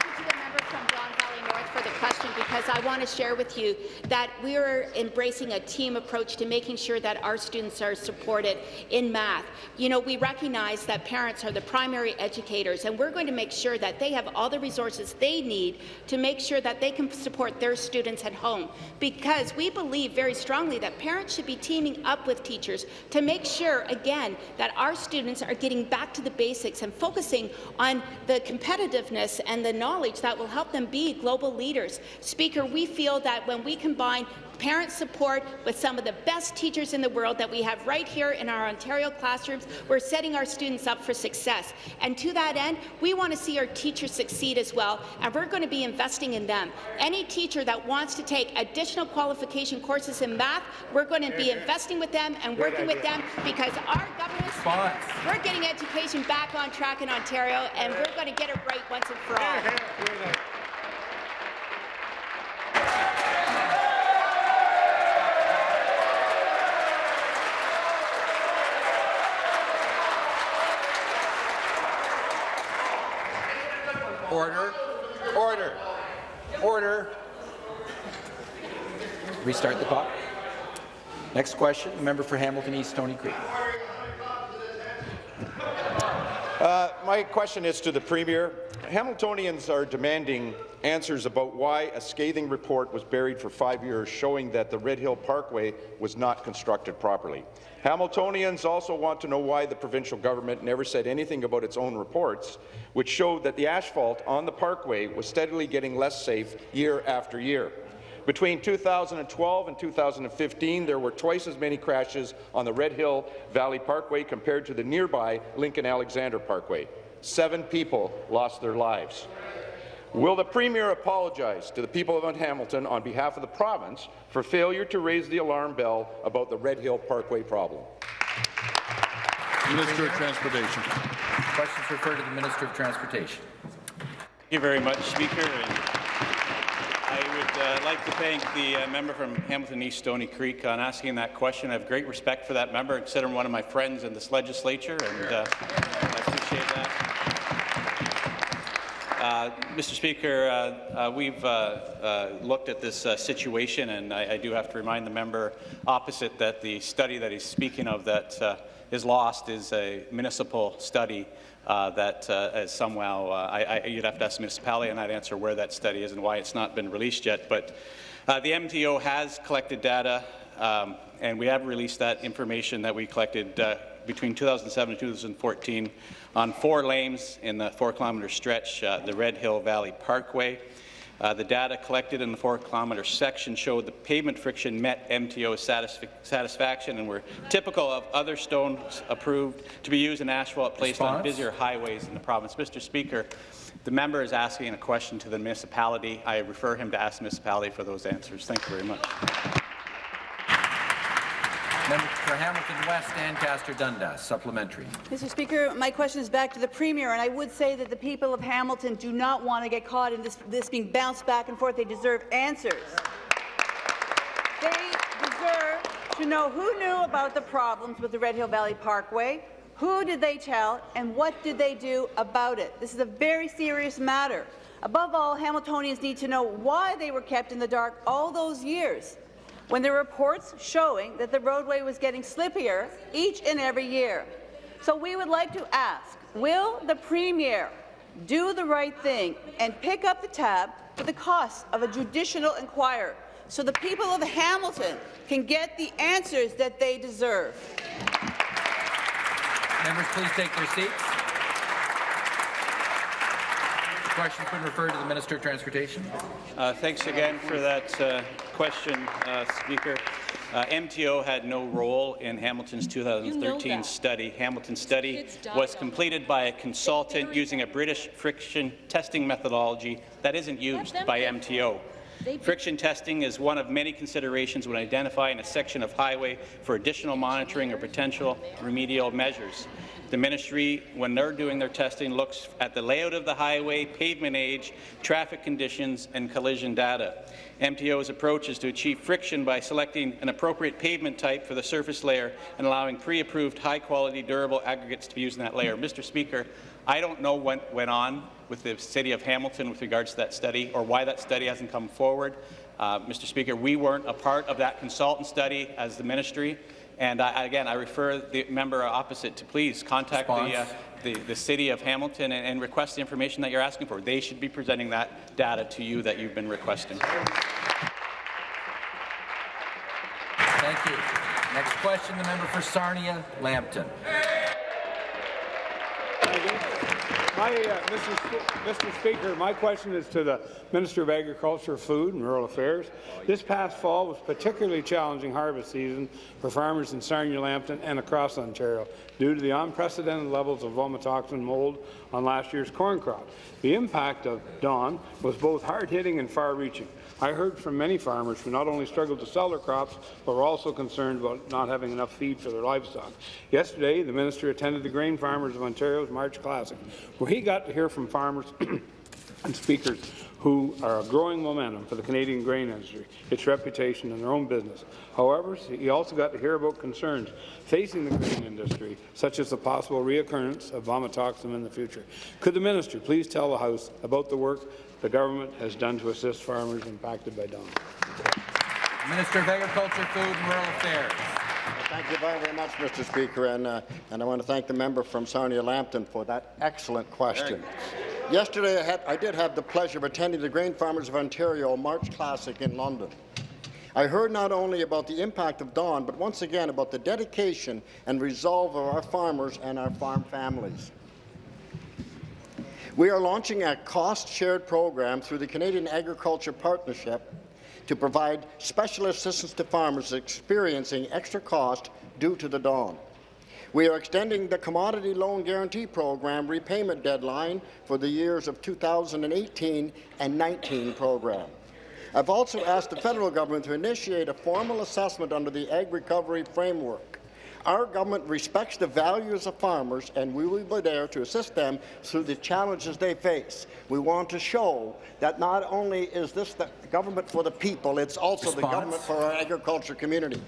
From Don Valley North for the question because I want to share with you that we are embracing a team approach to making sure that our students are supported in math. You know, we recognize that parents are the primary educators and we're going to make sure that they have all the resources they need to make sure that they can support their students at home because we believe very strongly that parents should be teaming up with teachers to make sure, again, that our students are getting back to the basics and focusing on the competitiveness and the knowledge that will help them be global leaders. Speaker, we feel that when we combine parent support with some of the best teachers in the world that we have right here in our Ontario classrooms, we're setting our students up for success. And to that end, we want to see our teachers succeed as well, and we're going to be investing in them. Any teacher that wants to take additional qualification courses in math, we're going to be investing with them and working with them because our government, we're getting education back on track in Ontario, and we're going to get it right once and for all. Order. Order. Order. Restart the clock. Next question, the member for Hamilton East, Stony Creek. Uh, my question is to the Premier. Hamiltonians are demanding answers about why a scathing report was buried for five years showing that the Red Hill Parkway was not constructed properly. Hamiltonians also want to know why the provincial government never said anything about its own reports, which showed that the asphalt on the parkway was steadily getting less safe year after year. Between 2012 and 2015, there were twice as many crashes on the Red Hill Valley Parkway compared to the nearby Lincoln-Alexander Parkway. Seven people lost their lives. Will the Premier apologize to the people of Hamilton on behalf of the province for failure to raise the alarm bell about the Red Hill Parkway problem? Minister of Transportation. Questions refer to the Minister of Transportation. Thank you very much, Speaker. And I would uh, like to thank the uh, member from Hamilton East Stony Creek on asking that question. I have great respect for that member. I consider him one of my friends in this legislature, and uh, I appreciate that. Uh, Mr. Speaker, uh, uh, we've uh, uh, looked at this situation, and I, I do have to remind the member opposite that the study that he's speaking of that is lost is a municipal study that is somehow, I, I, you'd have to ask the municipality, and I'd answer where that study is and why it's not been released yet. But the MTO has collected data, um, and we have released that information that we collected between 2007 and 2014 on four lanes in the four-kilometre stretch, uh, the Red Hill Valley Parkway. Uh, the data collected in the four-kilometre section showed the pavement friction met MTO satisf satisfaction and were typical of other stones approved to be used in asphalt placed on busier highways in the province. Mr. Speaker, the member is asking a question to the municipality. I refer him to ask the municipality for those answers. Thank you very much. Member for Hamilton West, Ancaster Dundas, supplementary. Mr. Speaker, my question is back to the Premier, and I would say that the people of Hamilton do not want to get caught in this, this being bounced back and forth. They deserve answers. They deserve to know who knew about the problems with the Red Hill Valley Parkway, who did they tell, and what did they do about it. This is a very serious matter. Above all, Hamiltonians need to know why they were kept in the dark all those years when there were reports showing that the roadway was getting slippier each and every year. So we would like to ask, will the Premier do the right thing and pick up the tab for the cost of a judicial inquiry so the people of Hamilton can get the answers that they deserve? Members, please take their seats. The question's been referred to the Minister of Transportation. Uh, thanks again for that uh, question, uh, Speaker. Uh, MTO had no role in Hamilton's 2013 that. study. Hamilton's study was completed by a consultant using a British friction testing methodology that isn't used by pay for MTO. Friction testing is one of many considerations when identifying a section of highway for additional monitoring or potential remedial measures. The ministry, when they're doing their testing, looks at the layout of the highway, pavement age, traffic conditions, and collision data. MTO's approach is to achieve friction by selecting an appropriate pavement type for the surface layer and allowing pre-approved, high-quality, durable aggregates to be used in that layer. Mr. Speaker, I don't know what went on with the City of Hamilton with regards to that study or why that study hasn't come forward. Uh, Mr. Speaker, we weren't a part of that consultant study as the ministry. And I, again, I refer the member opposite to please contact the, uh, the, the City of Hamilton and, and request the information that you're asking for. They should be presenting that data to you that you've been requesting. Thank you. Next question, the member for Sarnia, Lambton. My, uh, Mr. Mr. Speaker, my question is to the Minister of Agriculture, Food and Rural Affairs. This past fall was particularly challenging harvest season for farmers in Sarnia, Lambton and across Ontario due to the unprecedented levels of vomitoxin mold on last year's corn crop. The impact of DON was both hard-hitting and far-reaching. I heard from many farmers who not only struggled to sell their crops, but were also concerned about not having enough feed for their livestock. Yesterday, the minister attended the Grain Farmers of Ontario's March Classic, where he got to hear from farmers and speakers who are a growing momentum for the Canadian grain industry, its reputation and their own business. However, he also got to hear about concerns facing the grain industry, such as the possible reoccurrence of vomitoxin in the future. Could the minister please tell the House about the work the government has done to assist farmers impacted by DON? Minister of Agriculture, Food and Rural Affairs. Thank you very, very much, Mr. Speaker, and, uh, and I want to thank the member from Sarnia Lambton for that excellent question. Yesterday, I, had, I did have the pleasure of attending the Grain Farmers of Ontario March Classic in London. I heard not only about the impact of DON, but once again about the dedication and resolve of our farmers and our farm families. We are launching a cost-shared program through the Canadian Agriculture Partnership to provide special assistance to farmers experiencing extra cost due to the DON. We are extending the Commodity Loan Guarantee Program repayment deadline for the years of 2018 and 19 program. I've also asked the federal government to initiate a formal assessment under the Ag Recovery Framework. Our government respects the values of farmers, and we will be there to assist them through the challenges they face. We want to show that not only is this the government for the people, it's also the government for our agriculture community.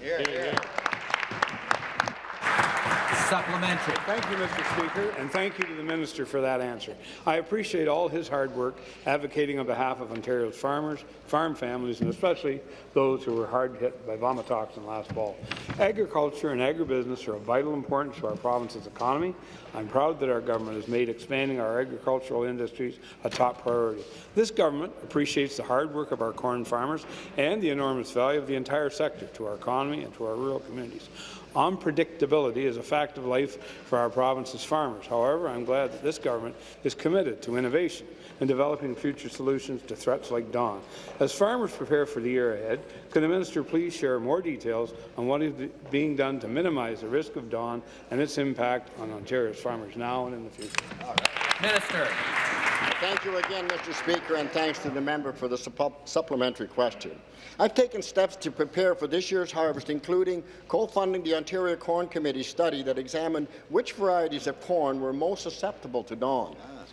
Supplementary. Thank you, Mr. Speaker, and thank you to the minister for that answer. I appreciate all his hard work advocating on behalf of Ontario's farmers, farm families, and especially those who were hard hit by vomitoxin last fall. Agriculture and agribusiness are of vital importance to our province's economy. I'm proud that our government has made expanding our agricultural industries a top priority. This government appreciates the hard work of our corn farmers and the enormous value of the entire sector to our economy and to our rural communities. Unpredictability is a fact of life for our province's farmers. However, I'm glad that this government is committed to innovation and developing future solutions to threats like DON. As farmers prepare for the year ahead, can the minister please share more details on what is being done to minimize the risk of DON and its impact on Ontario's farmers now and in the future? Minister. Thank you again, Mr. Speaker, and thanks to the member for the suppo- supplementary question. I've taken steps to prepare for this year's harvest, including co-funding the Ontario Corn Committee study that examined which varieties of corn were most susceptible to DON. Ah,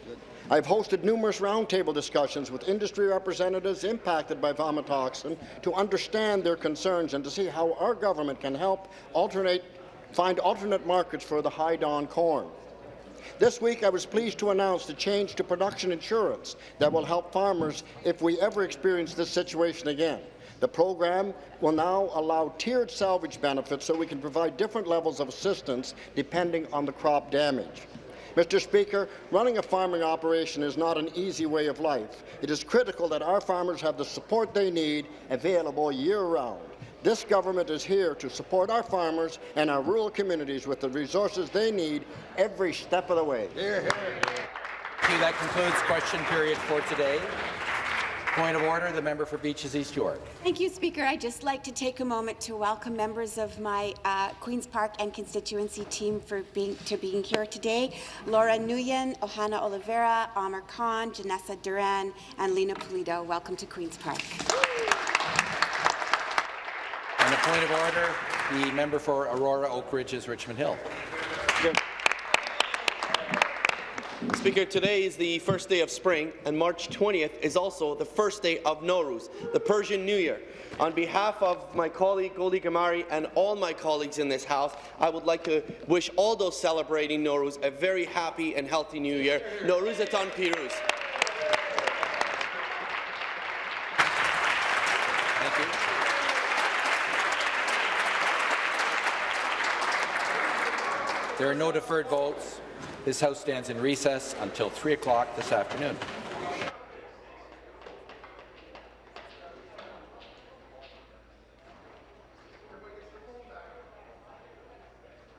I've hosted numerous roundtable discussions with industry representatives impacted by vomitoxin to understand their concerns and to see how our government can help alternate, find alternate markets for the high DON corn. This week, I was pleased to announce the change to production insurance that will help farmers if we ever experience this situation again. The program will now allow tiered salvage benefits so we can provide different levels of assistance depending on the crop damage. Mr. Speaker, running a farming operation is not an easy way of life. It is critical that our farmers have the support they need available year-round. This government is here to support our farmers and our rural communities with the resources they need every step of the way. Hear, hear. That concludes question period for today. Point of order, the member for Beaches East York. Thank you, Speaker. I'd just like to take a moment to welcome members of my uh, Queen's Park and constituency team for being to being here today. Laura Nguyen, Ohana Oliveira, Amar Khan, Janessa Duran, and Lena Pulido. Welcome to Queen's Park. On a point of order, the member for Aurora Oak Ridges Richmond Hill. Speaker, today is the first day of spring, and March 20th is also the first day of Nowruz, the Persian New Year. On behalf of my colleague Goldie Ghamari and all my colleagues in this House, I would like to wish all those celebrating Nowruz a very happy and healthy New Year. Nowruz Atan Piruz. There are no deferred votes. This House stands in recess until 3 o'clock this afternoon.